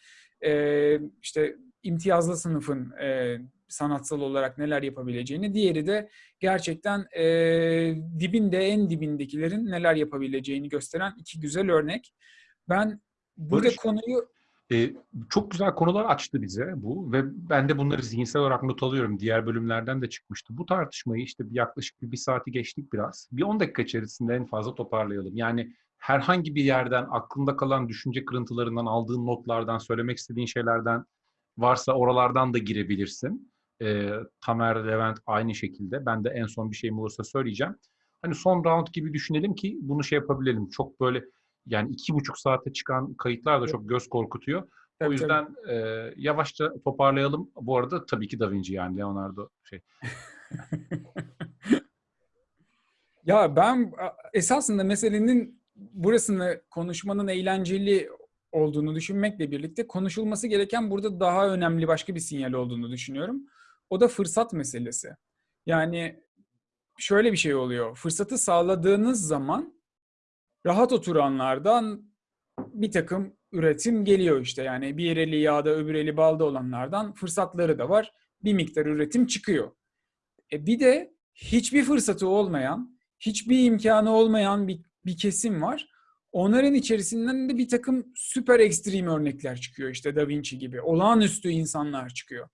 e, işte imtiyazlı sınıfın e, sanatsal olarak neler yapabileceğini, diğeri de gerçekten e, dibinde en dibindekilerin neler yapabileceğini gösteren iki güzel örnek. Ben burada Barış, konuyu Ee, çok güzel konular açtı bize bu ve ben de bunları zihinsel olarak not alıyorum. Diğer bölümlerden de çıkmıştı. Bu tartışmayı işte yaklaşık bir, bir saati geçtik biraz. Bir 10 dakika içerisinde en fazla toparlayalım. Yani herhangi bir yerden aklında kalan düşünce kırıntılarından aldığın notlardan, söylemek istediğin şeylerden varsa oralardan da girebilirsin. Ee, Tamer, Levent aynı şekilde. Ben de en son bir şeyim olursa söyleyeceğim. Hani son round gibi düşünelim ki bunu şey yapabilelim. Çok böyle yani iki buçuk saate çıkan kayıtlar da çok göz korkutuyor. Tabii, o yüzden e, yavaşça toparlayalım. Bu arada tabii ki Da Vinci yani Leonardo şey. Ya ben esasında meselenin burasını konuşmanın eğlenceli olduğunu düşünmekle birlikte konuşulması gereken burada daha önemli başka bir sinyal olduğunu düşünüyorum. O da fırsat meselesi. Yani şöyle bir şey oluyor. Fırsatı sağladığınız zaman rahat oturanlardan bir takım üretim geliyor işte. Yani bir eli yağda öbür eli balda olanlardan fırsatları da var. Bir miktar üretim çıkıyor. E bir de hiçbir fırsatı olmayan, hiçbir imkanı olmayan bir, bir kesim var. Onların içerisinden de bir takım süper ekstrem örnekler çıkıyor işte Da Vinci gibi. Olağanüstü insanlar çıkıyor.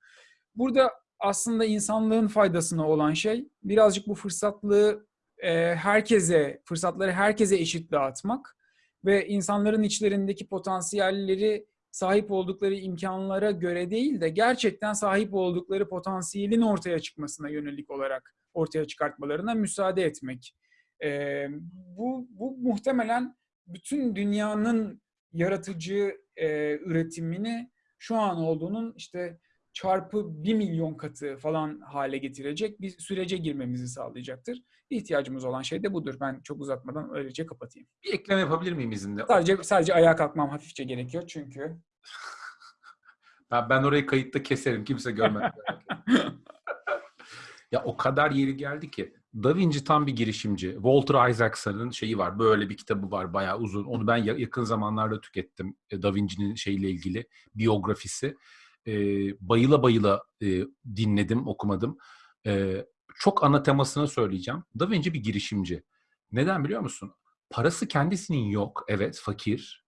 Burada aslında insanlığın faydasına olan şey birazcık bu fırsatlığı e, herkese, fırsatları herkese eşit dağıtmak ve insanların içlerindeki potansiyelleri sahip oldukları imkanlara göre değil de gerçekten sahip oldukları potansiyelin ortaya çıkmasına yönelik olarak ortaya çıkartmalarına müsaade etmek. Ee, bu, bu muhtemelen bütün dünyanın yaratıcı e, üretimini şu an olduğunun işte çarpı bir milyon katı falan hale getirecek bir sürece girmemizi sağlayacaktır. İhtiyacımız olan şey de budur. Ben çok uzatmadan öylece kapatayım. Bir ekleme yapabilir miyim izinle? Sadece sadece ayağa kalkmam hafifçe gerekiyor çünkü Ben, ben orayı kayıtta keserim. Kimse görmez. ya o kadar yeri geldi ki. Da Vinci tam bir girişimci. Walter Isaacson'ın şeyi var. Böyle bir kitabı var bayağı uzun. Onu ben ya- yakın zamanlarda tükettim. E, Da Vinci'nin şeyle ilgili biyografisi. E, bayıla bayıla e, dinledim, okumadım. E, çok ana temasını söyleyeceğim. Da Vinci bir girişimci. Neden biliyor musun? Parası kendisinin yok. Evet, fakir.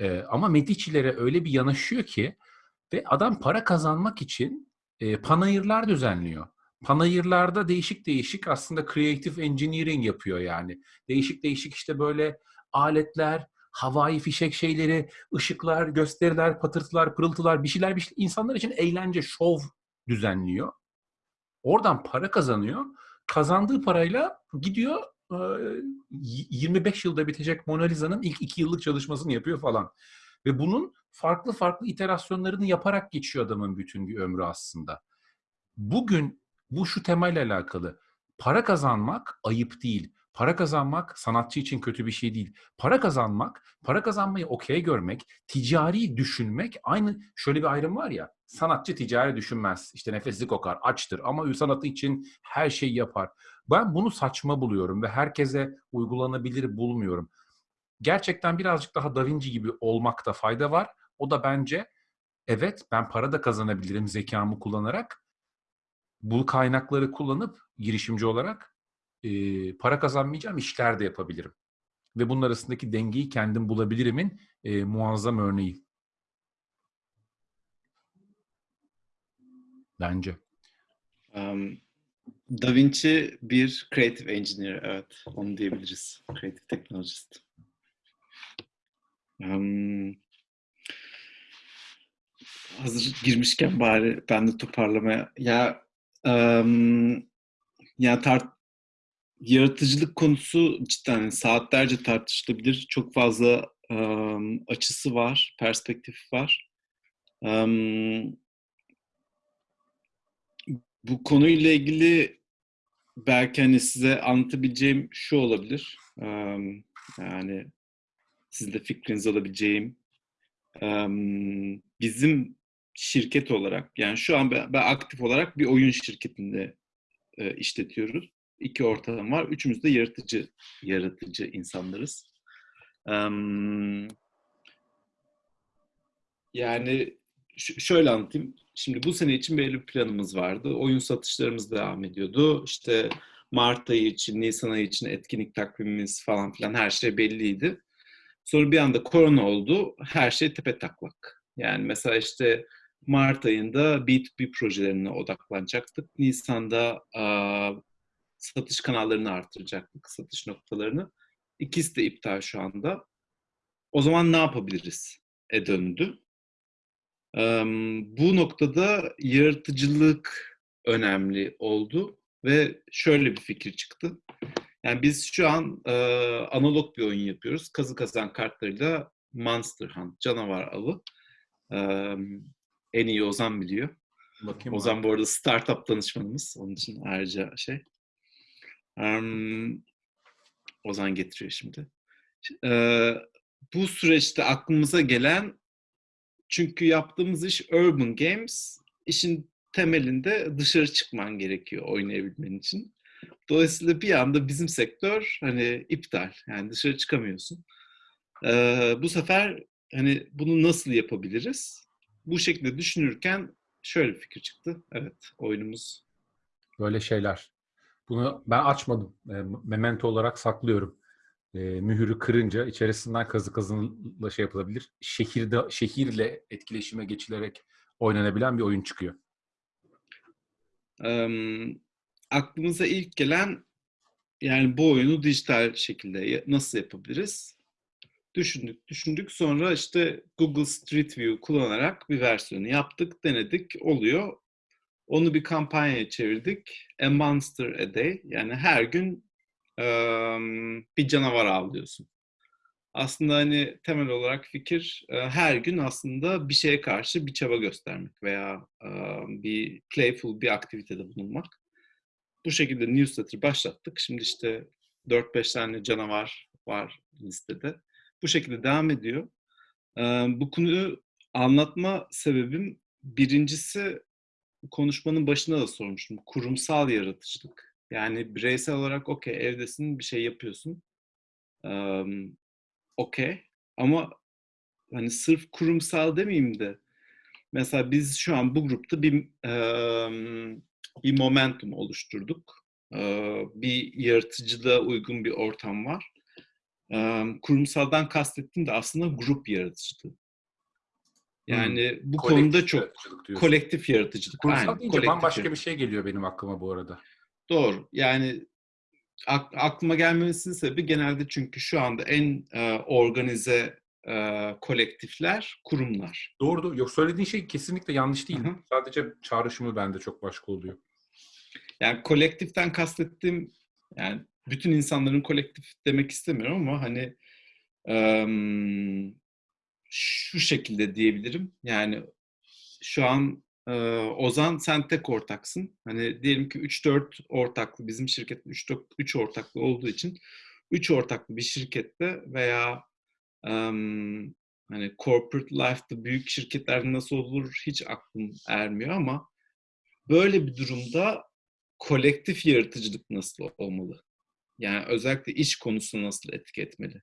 E, ama Medici'lere öyle bir yanaşıyor ki Ve adam para kazanmak için e, panayırlar düzenliyor. Panayırlarda değişik değişik aslında creative engineering yapıyor yani. Değişik değişik işte böyle aletler, havai fişek şeyleri, ışıklar, gösteriler, patırtılar, pırıltılar, bir şeyler, bir şeyler insanlar için eğlence, şov düzenliyor. Oradan para kazanıyor. Kazandığı parayla gidiyor e, 25 yılda bitecek Mona Lisa'nın ilk 2 yıllık çalışmasını yapıyor falan. Ve bunun farklı farklı iterasyonlarını yaparak geçiyor adamın bütün bir ömrü aslında. Bugün bu şu temayla alakalı. Para kazanmak ayıp değil. Para kazanmak sanatçı için kötü bir şey değil. Para kazanmak, para kazanmayı okey görmek, ticari düşünmek aynı şöyle bir ayrım var ya. Sanatçı ticari düşünmez. İşte nefesli kokar, açtır ama sanatı için her şeyi yapar. Ben bunu saçma buluyorum ve herkese uygulanabilir bulmuyorum. Gerçekten birazcık daha Da Vinci gibi olmakta fayda var. O da bence evet ben para da kazanabilirim zekamı kullanarak. Bu kaynakları kullanıp girişimci olarak e, para kazanmayacağım işler de yapabilirim. Ve bunun arasındaki dengeyi kendim bulabilirimin e, muazzam örneği. Bence. Um, Da Vinci bir creative engineer, evet. Onu diyebiliriz. Creative technologist. Um, hazır girmişken bari ben de toparlamaya... Ya, um, ya tart yaratıcılık konusu cidden saatlerce tartışılabilir. Çok fazla um, açısı var, perspektifi var. Um, bu konuyla ilgili belki hani size anlatabileceğim şu olabilir. Um, yani sizin de fikrinizi alabileceğim. Um, bizim şirket olarak yani şu an ben, ben aktif olarak bir oyun şirketinde e, işletiyoruz. İki ortağım var. Üçümüz de yaratıcı yaratıcı insanlarız. Um, yani şöyle anlatayım. Şimdi bu sene için belli bir planımız vardı. Oyun satışlarımız devam ediyordu. İşte Mart ayı için, Nisan ayı için etkinlik takvimimiz falan filan her şey belliydi. Sonra bir anda korona oldu. Her şey tepe taklak. Yani mesela işte Mart ayında B2B projelerine odaklanacaktık. Nisan'da a, satış kanallarını artıracaktık, satış noktalarını. İkisi de iptal şu anda. O zaman ne yapabiliriz? E döndü. Um, bu noktada yaratıcılık önemli oldu ve şöyle bir fikir çıktı. Yani biz şu an e, analog bir oyun yapıyoruz. Kazı kazan kartlarıyla Monster Hunt, canavar avı. E, en iyi Ozan biliyor. Bakayım Ozan bu arada startup danışmanımız. Onun için ayrıca şey. Um, Ozan getiriyor şimdi. E, bu süreçte aklımıza gelen çünkü yaptığımız iş urban games. İşin temelinde dışarı çıkman gerekiyor oynayabilmen için. Dolayısıyla bir anda bizim sektör hani iptal. Yani dışarı çıkamıyorsun. Ee, bu sefer hani bunu nasıl yapabiliriz? Bu şekilde düşünürken şöyle bir fikir çıktı. Evet, oyunumuz. Böyle şeyler. Bunu ben açmadım. E, memento olarak saklıyorum. E, mühürü kırınca içerisinden kazı kazınla şey yapılabilir. Şehirde şehirle etkileşime geçilerek oynanabilen bir oyun çıkıyor. Ee, aklımıza ilk gelen yani bu oyunu dijital şekilde nasıl yapabiliriz? Düşündük, düşündük. Sonra işte Google Street View kullanarak bir versiyonu yaptık, denedik, oluyor. Onu bir kampanyaya çevirdik. A Monster a Day. Yani her gün um, bir canavar avlıyorsun. Aslında hani temel olarak fikir her gün aslında bir şeye karşı bir çaba göstermek veya um, bir playful bir aktivitede bulunmak. Bu şekilde newsletter başlattık. Şimdi işte 4-5 tane canavar var listede. Bu şekilde devam ediyor. Bu konuyu anlatma sebebim birincisi konuşmanın başında da sormuştum. Kurumsal yaratıcılık. Yani bireysel olarak okey evdesin bir şey yapıyorsun. Um, okey. Ama hani sırf kurumsal demeyeyim de mesela biz şu an bu grupta bir bir momentum oluşturduk. Bir yaratıcılığa uygun bir ortam var. Um, kurumsaldan kastettiğim de aslında grup yaratıcılığı. Yani bu Kolektif konuda çok yaratıcılık kolektif yaratıcılık. Kurumsal Aynen, deyince kolektif bambaşka bir yaratıcılık. şey geliyor benim aklıma bu arada. Doğru. Yani ak- aklıma gelmemesinin sebebi genelde çünkü şu anda en e, organize e, kolektifler kurumlar. Doğru doğru. Yok söylediğin şey kesinlikle yanlış değil. Hı hı. Sadece çağrışımı bende çok başka oluyor. Yani kolektiften kastettiğim yani bütün insanların kolektif demek istemiyorum ama hani em, şu şekilde diyebilirim. Yani şu an e, Ozan sen tek ortaksın. Hani diyelim ki 3-4 ortaklı bizim şirketin 3 3 ortaklı olduğu için 3 ortaklı bir şirkette veya em, hani corporate life'da büyük şirketlerde nasıl olur hiç aklım ermiyor ama böyle bir durumda kolektif yaratıcılık nasıl olmalı? Yani özellikle iş konusunu nasıl etki etmeli?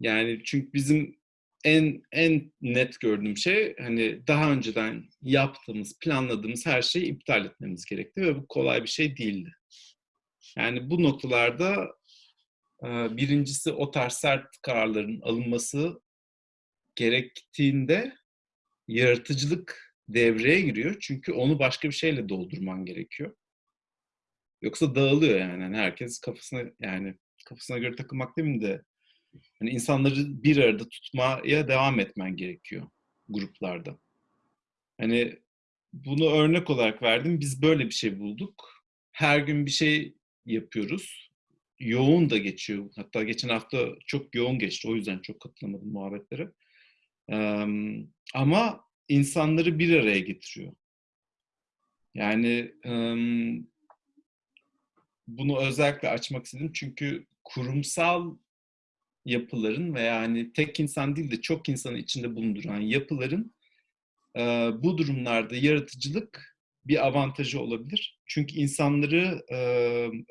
Yani çünkü bizim en en net gördüğüm şey hani daha önceden yaptığımız, planladığımız her şeyi iptal etmemiz gerekti ve bu kolay bir şey değildi. Yani bu noktalarda birincisi o tarz sert kararların alınması gerektiğinde yaratıcılık devreye giriyor. Çünkü onu başka bir şeyle doldurman gerekiyor. Yoksa dağılıyor yani. Hani herkes kafasına yani kafasına göre takılmak değil mi de hani insanları bir arada tutmaya devam etmen gerekiyor gruplarda. Hani bunu örnek olarak verdim. Biz böyle bir şey bulduk. Her gün bir şey yapıyoruz. Yoğun da geçiyor. Hatta geçen hafta çok yoğun geçti. O yüzden çok katılamadım muhabbetlere. Ee, ama insanları bir araya getiriyor. Yani ım, bunu özellikle açmak istedim çünkü kurumsal yapıların veya hani tek insan değil de çok insanı içinde bulunduran yapıların e, bu durumlarda yaratıcılık bir avantajı olabilir. Çünkü insanları e,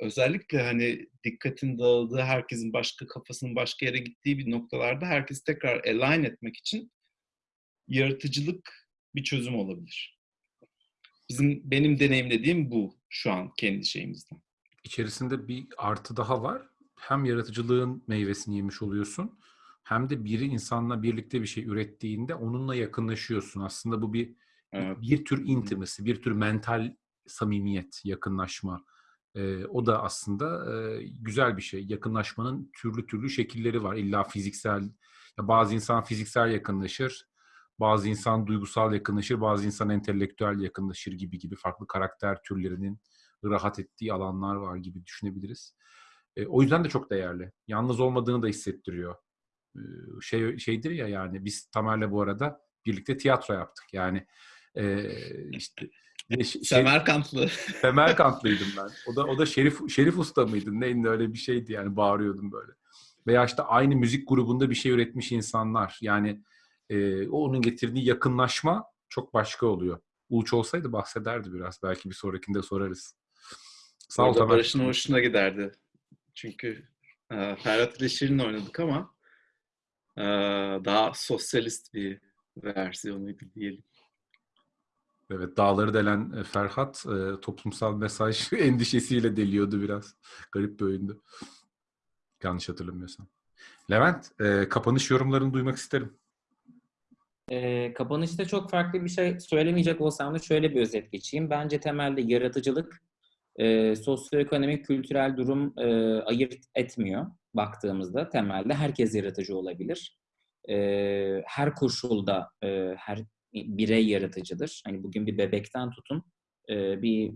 özellikle hani dikkatin dağıldığı, herkesin başka kafasının başka yere gittiği bir noktalarda herkesi tekrar align etmek için yaratıcılık bir çözüm olabilir. Bizim benim deneyimlediğim bu şu an kendi şeyimizden. İçerisinde bir artı daha var. Hem yaratıcılığın meyvesini yemiş oluyorsun hem de biri insanla birlikte bir şey ürettiğinde onunla yakınlaşıyorsun. Aslında bu bir Evet. bir tür intimacy, bir tür mental samimiyet, yakınlaşma. Ee, o da aslında e, güzel bir şey. Yakınlaşmanın türlü türlü şekilleri var. İlla fiziksel, ya bazı insan fiziksel yakınlaşır, bazı insan duygusal yakınlaşır, bazı insan entelektüel yakınlaşır gibi gibi farklı karakter türlerinin rahat ettiği alanlar var gibi düşünebiliriz. E, o yüzden de çok değerli. Yalnız olmadığını da hissettiriyor. E, şey şeydir ya yani biz Tamer'le bu arada birlikte tiyatro yaptık. Yani e, işte şey- Semerkantlı. Semerkantlıydım ben. O da o da Şerif Şerif Usta mıydı? Neydi öyle bir şeydi yani bağırıyordum böyle. Veya işte aynı müzik grubunda bir şey üretmiş insanlar. Yani e, o onun getirdiği yakınlaşma çok başka oluyor. Uluç olsaydı bahsederdi biraz. Belki bir sonrakinde sorarız. Sağ ol Tamer. Barış'ın hoşuna giderdi. Çünkü e, Ferhat ile Şirin'le oynadık ama e, daha sosyalist bir versiyonuydu diyelim. Evet, dağları delen e, Ferhat e, toplumsal mesaj endişesiyle deliyordu biraz. Garip bir oyundu. Yanlış hatırlamıyorsam. Levent, e, kapanış yorumlarını duymak isterim. Ee, kapanışta çok farklı bir şey söylemeyecek olsam da şöyle bir özet geçeyim. Bence temelde yaratıcılık e, sosyoekonomik, kültürel durum e, ayırt etmiyor baktığımızda. Temelde herkes yaratıcı olabilir. E, her koşulda e, her birey yaratıcıdır. Hani bugün bir bebekten tutun e, bir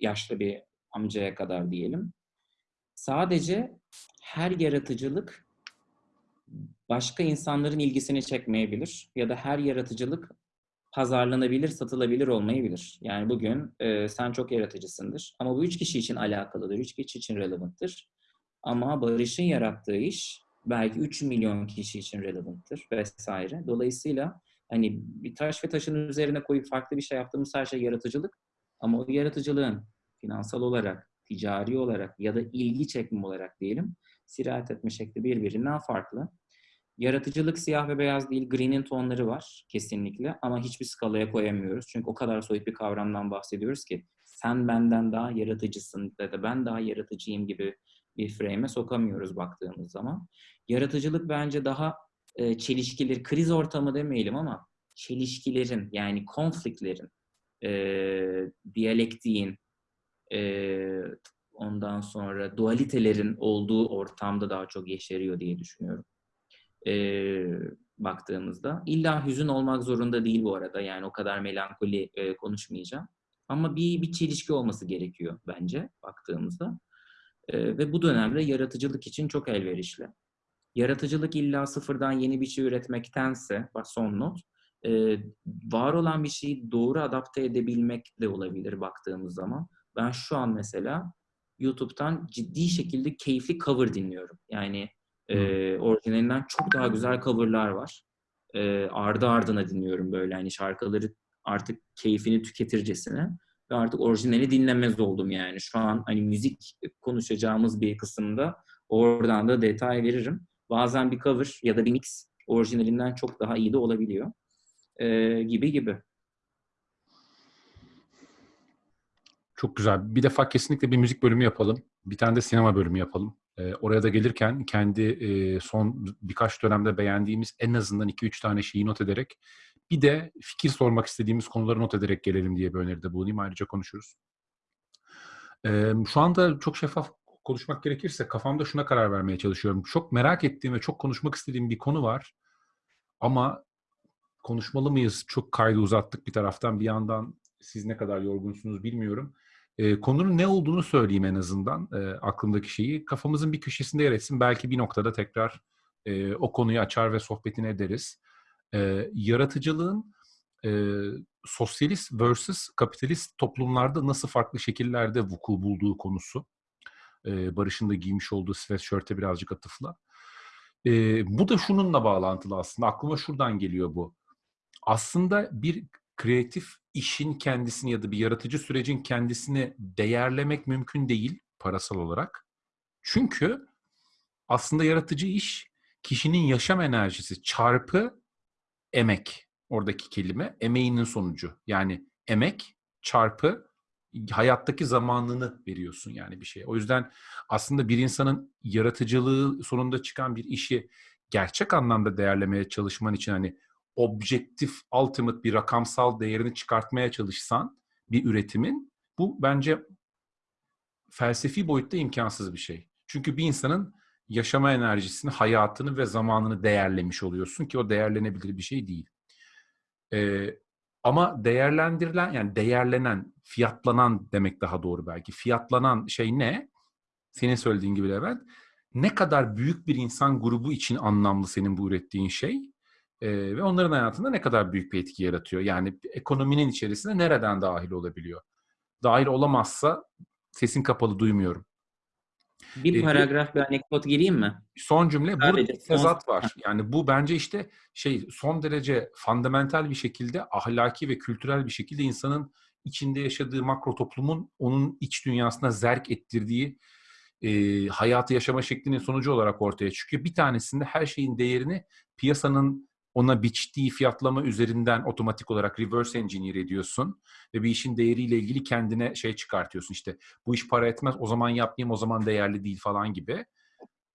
yaşlı bir amcaya kadar diyelim. Sadece her yaratıcılık başka insanların ilgisini çekmeyebilir ya da her yaratıcılık pazarlanabilir, satılabilir olmayabilir. Yani bugün e, sen çok yaratıcısındır ama bu üç kişi için alakalıdır, üç kişi için relevanttır. Ama Barış'ın yarattığı iş belki 3 milyon kişi için relevanttır vesaire. Dolayısıyla hani bir taş ve taşın üzerine koyup farklı bir şey yaptığımız her şey yaratıcılık. Ama o yaratıcılığın finansal olarak, ticari olarak ya da ilgi çekme olarak diyelim sirayet etme şekli birbirinden farklı. Yaratıcılık siyah ve beyaz değil, green'in tonları var kesinlikle ama hiçbir skalaya koyamıyoruz. Çünkü o kadar soyut bir kavramdan bahsediyoruz ki sen benden daha yaratıcısın ya da ben daha yaratıcıyım gibi bir frame'e sokamıyoruz baktığımız zaman. Yaratıcılık bence daha e, çelişkileri, kriz ortamı demeyelim ama çelişkilerin yani konfliktlerin, e, diyalektiğin, e, ondan sonra dualitelerin olduğu ortamda daha çok yeşeriyor diye düşünüyorum. E, baktığımızda. İlla hüzün olmak zorunda değil bu arada. Yani o kadar melankoli e, konuşmayacağım. Ama bir, bir çelişki olması gerekiyor bence baktığımızda. E, ve bu dönemde yaratıcılık için çok elverişli. Yaratıcılık illa sıfırdan yeni bir şey üretmektense, bak son not, e, var olan bir şeyi doğru adapte edebilmek de olabilir baktığımız zaman. Ben şu an mesela YouTube'dan ciddi şekilde keyifli cover dinliyorum. Yani e, orijinalinden çok daha güzel coverlar var. E, ardı ardına dinliyorum böyle hani şarkıları artık keyfini tüketircesine ve artık orijinali dinlemez oldum yani. Şu an hani müzik konuşacağımız bir kısımda oradan da detay veririm. Bazen bir cover ya da bir mix orijinalinden çok daha iyi de olabiliyor. E, gibi gibi. Çok güzel. Bir defa kesinlikle bir müzik bölümü yapalım. Bir tane de sinema bölümü yapalım. Oraya da gelirken kendi e, son birkaç dönemde beğendiğimiz en azından 2-3 tane şeyi not ederek bir de fikir sormak istediğimiz konuları not ederek gelelim diye bir öneride bulunayım. Ayrıca konuşuruz. Ee, şu anda çok şeffaf konuşmak gerekirse kafamda şuna karar vermeye çalışıyorum. Çok merak ettiğim ve çok konuşmak istediğim bir konu var. Ama konuşmalı mıyız? Çok kaydı uzattık bir taraftan. Bir yandan siz ne kadar yorgunsunuz bilmiyorum. E, konunun ne olduğunu söyleyeyim en azından e, aklımdaki şeyi. Kafamızın bir köşesinde yer etsin. Belki bir noktada tekrar e, o konuyu açar ve sohbetini ederiz. E, yaratıcılığın e, sosyalist versus kapitalist toplumlarda nasıl farklı şekillerde vuku bulduğu konusu. E, Barış'ın da giymiş olduğu sweatshirt'e birazcık atıfla. E, bu da şununla bağlantılı aslında. Aklıma şuradan geliyor bu. Aslında bir kreatif işin kendisini ya da bir yaratıcı sürecin kendisini değerlemek mümkün değil parasal olarak. Çünkü aslında yaratıcı iş kişinin yaşam enerjisi çarpı emek. Oradaki kelime emeğinin sonucu. Yani emek çarpı hayattaki zamanını veriyorsun yani bir şeye. O yüzden aslında bir insanın yaratıcılığı sonunda çıkan bir işi gerçek anlamda değerlemeye çalışman için hani objektif, ultimate bir rakamsal değerini çıkartmaya çalışsan bir üretimin bu bence felsefi boyutta imkansız bir şey. Çünkü bir insanın yaşama enerjisini, hayatını ve zamanını değerlemiş oluyorsun ki o değerlenebilir bir şey değil. Ee, ama değerlendirilen yani değerlenen, fiyatlanan demek daha doğru belki. Fiyatlanan şey ne? Senin söylediğin gibi Levent. Ne kadar büyük bir insan grubu için anlamlı senin bu ürettiğin şey ee, ve onların hayatında ne kadar büyük bir etki yaratıyor. Yani ekonominin içerisine nereden dahil olabiliyor? Dahil olamazsa sesin kapalı duymuyorum. Bir paragraf bir anekdot gireyim mi? Son cümle burada Sadece son- tezat var. Yani bu bence işte şey son derece fundamental bir şekilde ahlaki ve kültürel bir şekilde insanın içinde yaşadığı makro toplumun onun iç dünyasına zerk ettirdiği e, hayatı yaşama şeklinin sonucu olarak ortaya çıkıyor. Bir tanesinde her şeyin değerini piyasanın ona biçtiği fiyatlama üzerinden otomatik olarak reverse engineer ediyorsun ve bir işin değeriyle ilgili kendine şey çıkartıyorsun. İşte bu iş para etmez o zaman yapmayayım o zaman değerli değil falan gibi.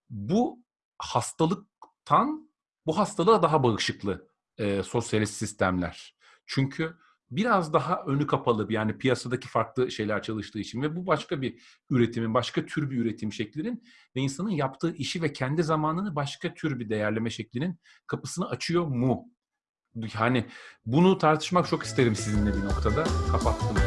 Bu hastalıktan bu hastalığa daha bağışıklı e, sosyalist sistemler. Çünkü biraz daha önü kapalı bir yani piyasadaki farklı şeyler çalıştığı için ve bu başka bir üretimin, başka tür bir üretim şeklinin ve insanın yaptığı işi ve kendi zamanını başka tür bir değerleme şeklinin kapısını açıyor mu? Yani bunu tartışmak çok isterim sizinle bir noktada. Kapattım.